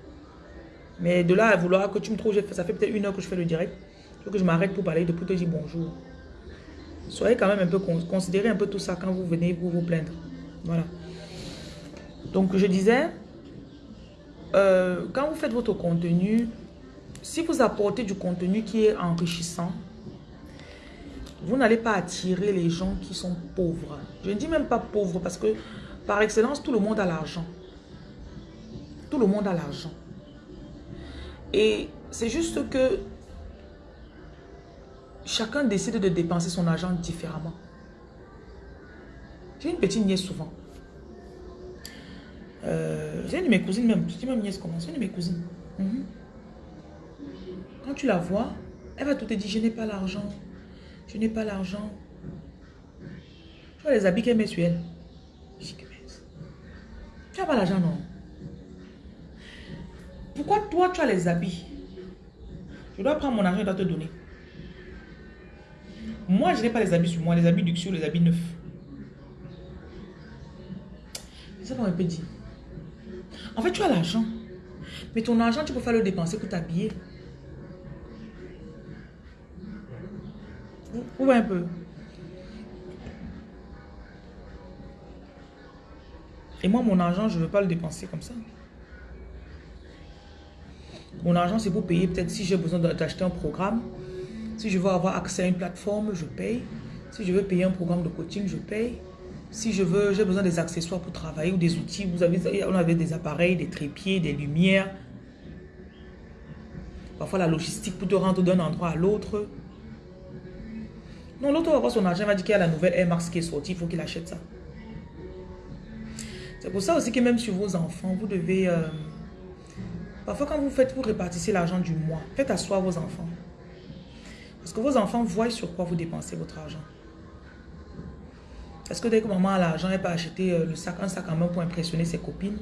Mais de là à vouloir que tu me trouves, ça fait peut-être une heure que je fais le direct. Que je m'arrête pour parler, de pour te dire bonjour. Soyez quand même un peu, considérez un peu tout ça quand vous venez vous vous plaindre. Voilà. Donc je disais, euh, quand vous faites votre contenu, si vous apportez du contenu qui est enrichissant, vous n'allez pas attirer les gens qui sont pauvres. Je ne dis même pas pauvres parce que par excellence, tout le monde a l'argent. Tout le monde a l'argent. Et c'est juste que chacun décide de dépenser son argent différemment. J'ai une petite nièce souvent. Euh, j'ai une de mes cousines même. Je dis même nièce comment? C'est une de mes cousines. Mhm. Quand tu la vois, elle va tout te dire, je n'ai pas l'argent. Je n'ai pas l'argent. Tu vois les habits qu'elle met sur elle. Tu n'as pas l'argent, non? Pourquoi toi, tu as les habits? Je dois prendre mon argent et dois te donner. Moi, je n'ai pas les habits sur moi, les habits luxueux, les habits neufs. C'est ça qu'on peut dire. En fait, tu as l'argent. Mais ton argent, tu peux faire le dépenser pour t'habiller. Ou un peu. Et moi, mon argent, je ne veux pas le dépenser comme ça. Mon argent, c'est pour payer peut-être si j'ai besoin d'acheter un programme. Si je veux avoir accès à une plateforme, je paye. Si je veux payer un programme de coaching, je paye. Si je veux, j'ai besoin des accessoires pour travailler ou des outils. Vous avez, on avait des appareils, des trépieds, des lumières. Parfois la logistique pour te rendre d'un endroit à l'autre. Non, l'autre va voir son argent, il va dire qu'il y a la nouvelle Air Max qui est sortie, il faut qu'il achète ça. C'est pour ça aussi que même sur vos enfants, vous devez... Euh, parfois quand vous faites, vous répartissez l'argent du mois. Faites asseoir vos enfants. Parce que vos enfants voient sur quoi vous dépensez votre argent. Est-ce que dès que maman a l'argent, elle peut acheter euh, le sac, un sac en main pour impressionner ses copines?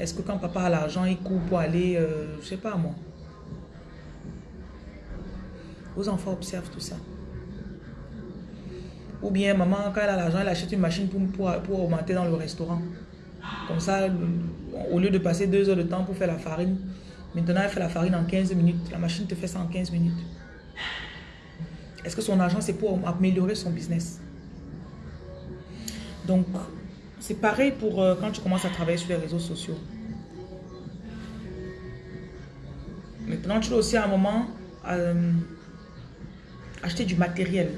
Est-ce que quand papa a l'argent, il court pour aller, euh, je sais pas moi. Vos enfants observent tout ça. Ou bien maman, quand elle a l'argent, elle achète une machine pour, pour, augmenter dans le restaurant. Comme ça, au lieu de passer deux heures de temps pour faire la farine, maintenant elle fait la farine en 15 minutes. La machine te fait ça en 15 minutes. Est-ce que son argent, c'est pour améliorer son business? Donc, c'est pareil pour euh, quand tu commences à travailler sur les réseaux sociaux. Maintenant, tu dois aussi à un moment euh, acheter du matériel.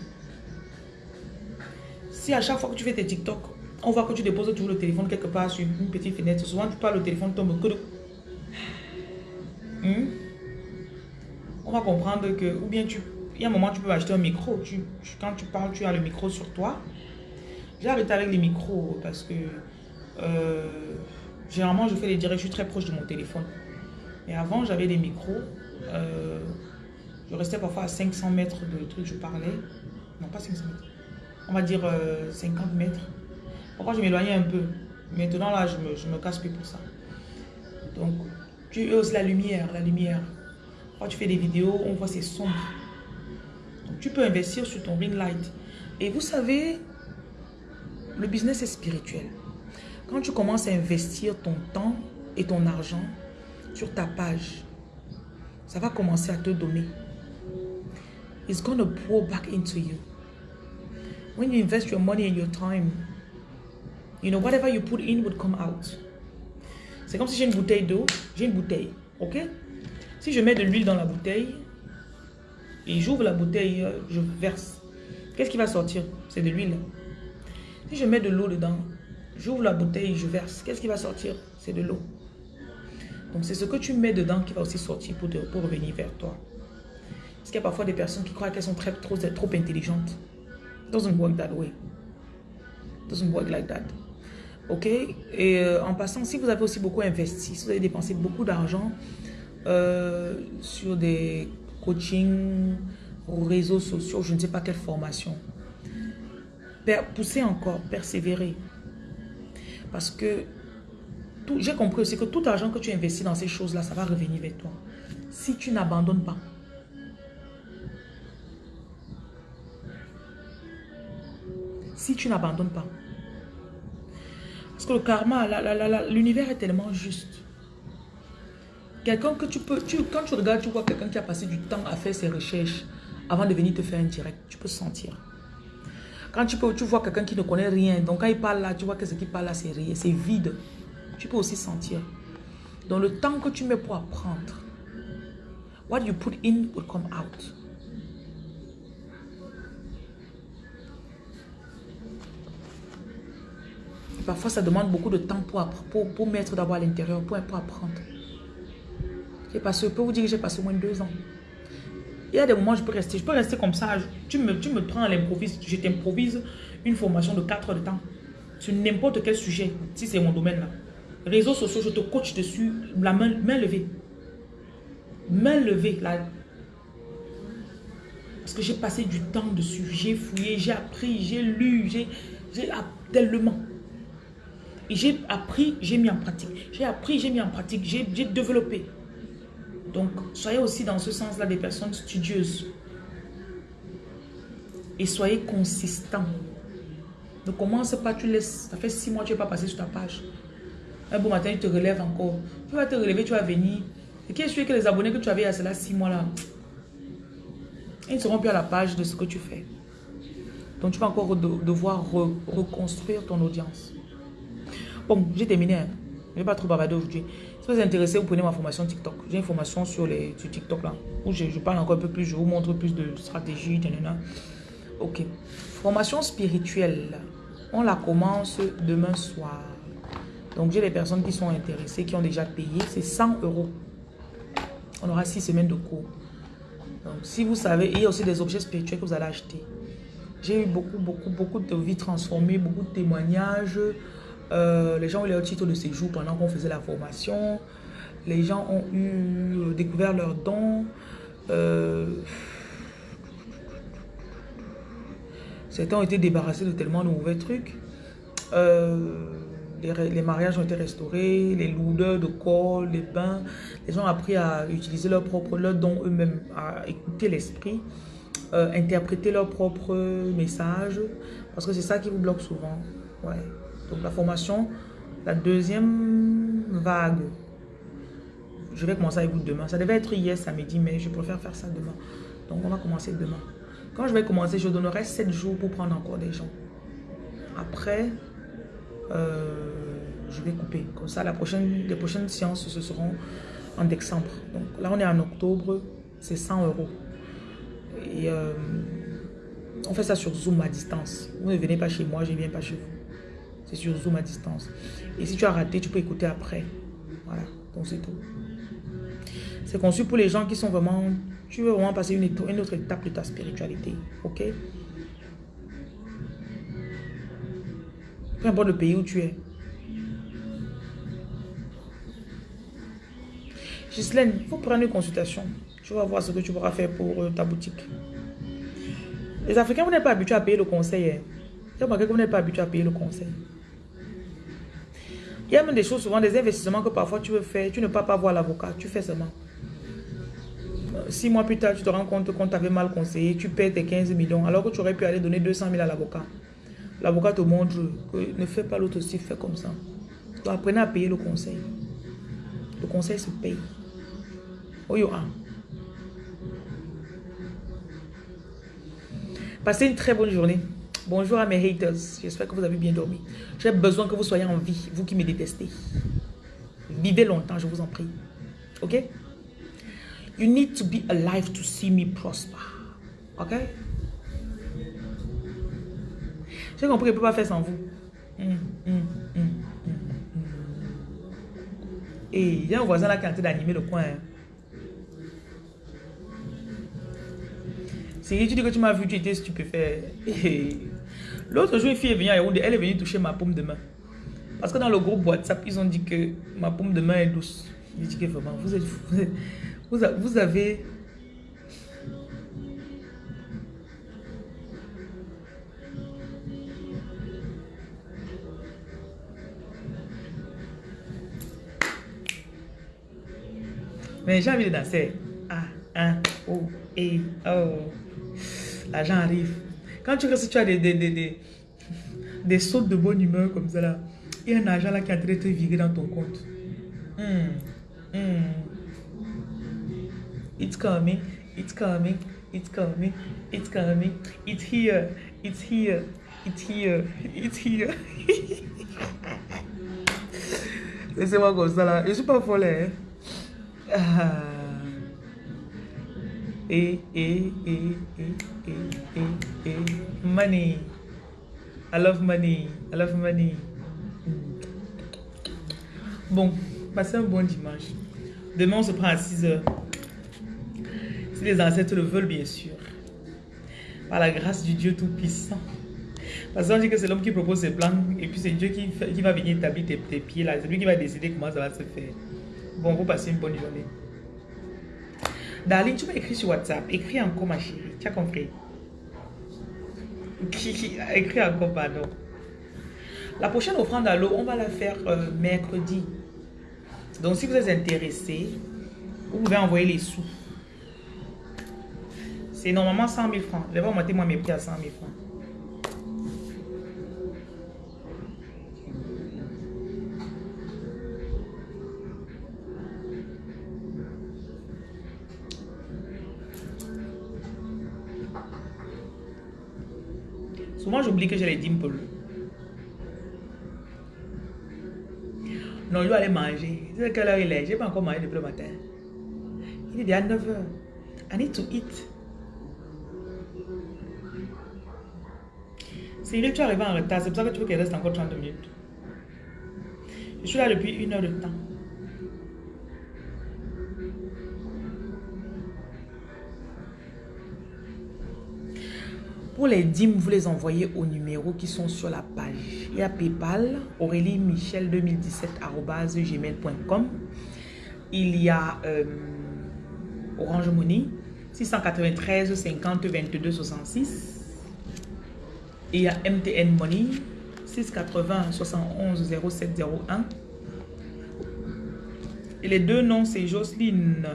Si à chaque fois que tu fais tes TikTok, on voit que tu déposes toujours le téléphone quelque part sur une petite fenêtre, souvent tu parles, le téléphone tombe que hmm? On va comprendre que, ou bien tu, il y a un moment tu peux acheter un micro. Tu, quand tu parles, tu as le micro sur toi. J'ai arrêté avec les micros parce que euh, généralement je fais les directs, je suis très proche de mon téléphone. Mais avant j'avais des micros. Euh, je restais parfois à 500 mètres de truc, je parlais. Non, pas 500 mètres on va dire 50 euh, mètres. Pourquoi je m'éloignais un peu? Maintenant, là, je me, je me casse plus pour ça. Donc, tu oses la lumière, la lumière. Quand tu fais des vidéos, on voit c'est sombre. Donc, tu peux investir sur ton ring light. Et vous savez, le business est spirituel. Quand tu commences à investir ton temps et ton argent sur ta page, ça va commencer à te donner. It's going to pour back into you. When you invest your money and your time, you know, whatever you put in would come out. C'est comme si j'ai une bouteille d'eau, j'ai une bouteille, ok? Si je mets de l'huile dans la bouteille et j'ouvre la bouteille, euh, je verse, qu'est-ce qui va sortir? C'est de l'huile. Si je mets de l'eau dedans, j'ouvre la bouteille, je verse, qu'est-ce qui va sortir? C'est de l'eau. Donc c'est ce que tu mets dedans qui va aussi sortir pour, revenir vers toi. Parce qu'il y a parfois des personnes qui croient qu'elles sont trop intelligentes. Doesn't work that way. Doesn't work like that. Ok? Et euh, en passant, si vous avez aussi beaucoup investi, si vous avez dépensé beaucoup d'argent euh, sur des coachings, réseaux sociaux, je ne sais pas quelle formation, poussez encore, persévérez. Parce que j'ai compris aussi que tout argent que tu investis dans ces choses-là, ça va revenir vers toi. Si tu n'abandonnes pas. Si tu n'abandonnes pas. Parce que le karma, l'univers est tellement juste. Quelqu'un que tu peux, quand tu regardes, tu vois quelqu'un qui a passé du temps à faire ses recherches avant de venir te faire un direct, tu peux sentir. Quand tu, peux, tu vois quelqu'un qui ne connaît rien, donc quand il parle là, tu vois que ce qu'il parle là, c'est rien, c'est vide. Tu peux aussi sentir. Dans le temps que tu mets pour apprendre, what you put in will come out. Parfois, ça demande beaucoup de temps pour, pour, pour mettre d'abord à l'intérieur, pour, pour apprendre. J'ai passé, je peux vous dire que j'ai passé au moins deux ans. Il y a des moments où je peux rester, je peux rester comme ça. Tu me, tu me prends à l'improviste, je t'improvise une formation de 4 heures de temps sur n'importe quel sujet, si c'est mon domaine là. Réseaux sociaux, je te coach dessus, la main, main levée. Main levée. Parce que j'ai passé du temps dessus, j'ai fouillé, j'ai appris, j'ai lu, j'ai tellement. J'ai appris, j'ai mis en pratique. J'ai appris, j'ai mis en pratique. J'ai développé. Donc, soyez aussi dans ce sens-là des personnes studieuses. Et soyez consistant. Ne commence pas, tu laisses. Ça fait six mois que tu n'es pas passé sur ta page. Un bon matin, tu te relèves encore. Tu vas te relever, tu vas venir. Et qui est sûr que les abonnés que tu avais à cela six mois là, ils ne seront plus à la page de ce que tu fais. Donc tu vas encore devoir reconstruire ton audience. Bon, j'ai terminé. Hein. Je ne vais pas trop bavarder aujourd'hui. Si vous êtes intéressé, vous prenez ma formation TikTok. J'ai une formation sur, les, sur TikTok là. Où je, parle encore un peu plus, je vous montre plus de stratégies. Ok. Formation spirituelle. On la commence demain soir. Donc j'ai des personnes qui sont intéressées, qui ont déjà payé. C'est 100 euros. On aura 6 semaines de cours. Donc si vous savez, il y a aussi des objets spirituels que vous allez acheter. J'ai eu beaucoup, beaucoup, beaucoup de vies transformées, beaucoup de témoignages. Euh, les gens ont eu leur titre de séjour pendant qu'on faisait la formation. Les gens ont eu euh, découvert leurs dons. Euh, certains ont été débarrassés de tellement de mauvais trucs. les, mariages ont été restaurés, les lourdeurs de corps, les bains. Les gens ont appris à utiliser leur propre, leur eux-mêmes, à écouter l'esprit, interpréter leurs propres messages. Parce que c'est ça qui vous bloque souvent. Ouais. Donc la formation, la deuxième vague, je vais commencer avec vous demain. Ça devait être hier samedi, mais je préfère faire ça demain. Donc on va commencer demain. Quand je vais commencer, je donnerai 7 jours pour prendre encore des gens. Après, euh, je vais couper. Comme ça, les prochaines séances, ce seront en décembre. Donc là, on est en octobre, c'est 100 euros. Et euh, on fait ça sur Zoom à distance. Vous ne venez pas chez moi, je ne viens pas chez vous. C'est sur Zoom à distance. Et si tu as raté, tu peux écouter après. Voilà, donc c'est tout. C'est conçu pour les gens qui sont vraiment... Tu veux vraiment passer une, une autre étape de ta spiritualité. Ok? Peu importe le pays où tu es. Gislaine, il faut prendre une consultation. Tu vas voir ce que tu pourras faire pour euh, ta boutique. Les Africains, vous n'êtes pas habitués à payer le conseil. Hein. que vous n'êtes pas habitués à payer le conseil. Il y a même des choses, souvent des investissements que parfois tu veux faire, tu ne peux pas voir l'avocat, tu fais seulement. Six mois plus tard, tu te rends compte qu'on t'avait mal conseillé, tu perds tes 15 millions, alors que tu aurais pu aller donner 200 000 à l'avocat. L'avocat te montre que ne fais pas l'autre aussi, fais comme ça. Donc apprenez à payer le conseil. Le conseil se paye. Oh yo, Passez une très bonne journée. Bonjour à mes haters. J'espère que vous avez bien dormi. J'ai besoin que vous soyez en vie, vous qui me détestez. Vivez longtemps, je vous en prie. Ok? You need to be alive to see me prosper. Ok? J'ai compris je ne peux pas faire sans vous. Hum, hum, hum, Et il y a un voisin là qui est en train d'animer le coin. Hein. C'est tu dis que tu m'as vu, tu étais stupéfait. L'autre jour, une fille est venue à Yaoundé, elle est venue toucher ma paume de main. Parce que dans le groupe WhatsApp, ils ont dit que ma paume de main est douce. J'ai dit que vraiment, vous êtes vous, vous avez... Mais j'ai envie de danser. Ah, ah, oh, et, oh. L'argent arrive. Quand tu restes, tu as des, des, des, des, sautes de bonne humeur comme ça là. Il y a un argent là qui est en train de te virer dans ton compte. Hmm. Hmm. It's coming, it's coming, it's coming, it's coming, it's here, it's here, it's here, it's here. Laissez-moi comme ça là. Je suis pas folle. Hein? Ah. Et, et, et, et, et, et, et, money. I love money. I love money. Bon, passez un bon dimanche. Demain, on se prend à 6 heures. Si les ancêtres le veulent, bien sûr. Par la grâce du Dieu Tout-Puissant. Parce qu'on dit que c'est l'homme qui propose ses plans et puis c'est Dieu qui, qui, va venir établir tes, tes pieds là. C'est lui qui va décider comment ça va se faire. Bon, vous passez une bonne journée. Darling, tu m'as écrit sur WhatsApp. Écris encore, ma chérie. Tu as compris? Écris encore, pardon. La prochaine offrande à l'eau, on va la faire euh, mercredi. Donc, si vous êtes intéressé, vous pouvez envoyer les sous. C'est normalement 100 000 francs. Je vais augmenter moi mes prix à 100 000 francs. Souvent, j'oublie que j'ai les dimples. Non, je dois aller manger. C'est quelle heure il est? Je n'ai pas encore mangé depuis le matin. Il est déjà 9 h I need to eat. C'est que tu es arrivé en retard. C'est pour ça que tu veux qu'il reste encore 30 minutes. Je suis là depuis une heure de temps. Pour les dîmes, vous les envoyez au numéro qui sont sur la page. Il y a PayPal, Aurélie Michel 2017 gmail.com. Il y a euh, Orange Money 693 50 22 66. Et il y a MTN Money 680 71 0701. Et les deux noms, c'est Jocelyne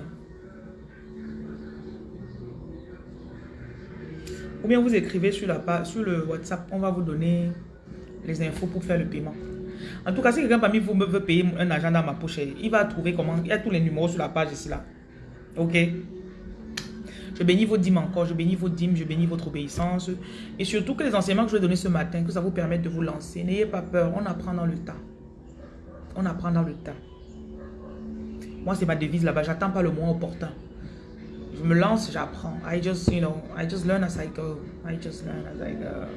Ou bien vous écrivez sur, la sur le WhatsApp, on va vous donner les infos pour faire le paiement. En tout cas, si quelqu'un parmi vous me veut payer un agent dans ma poche, il va trouver comment. Il y a tous les numéros sur la page ici là. Ok? Je bénis vos dîmes encore, je bénis vos dîmes, je bénis votre obéissance. Et surtout que les enseignements que je vais donner ce matin, que ça vous permette de vous lancer. N'ayez pas peur, on apprend dans le temps. On apprend dans le temps. Moi, c'est ma devise là-bas, j'attends pas le moment opportun je me lance, j'apprends. I just, you know, I just learn as I go. I just learn as I go.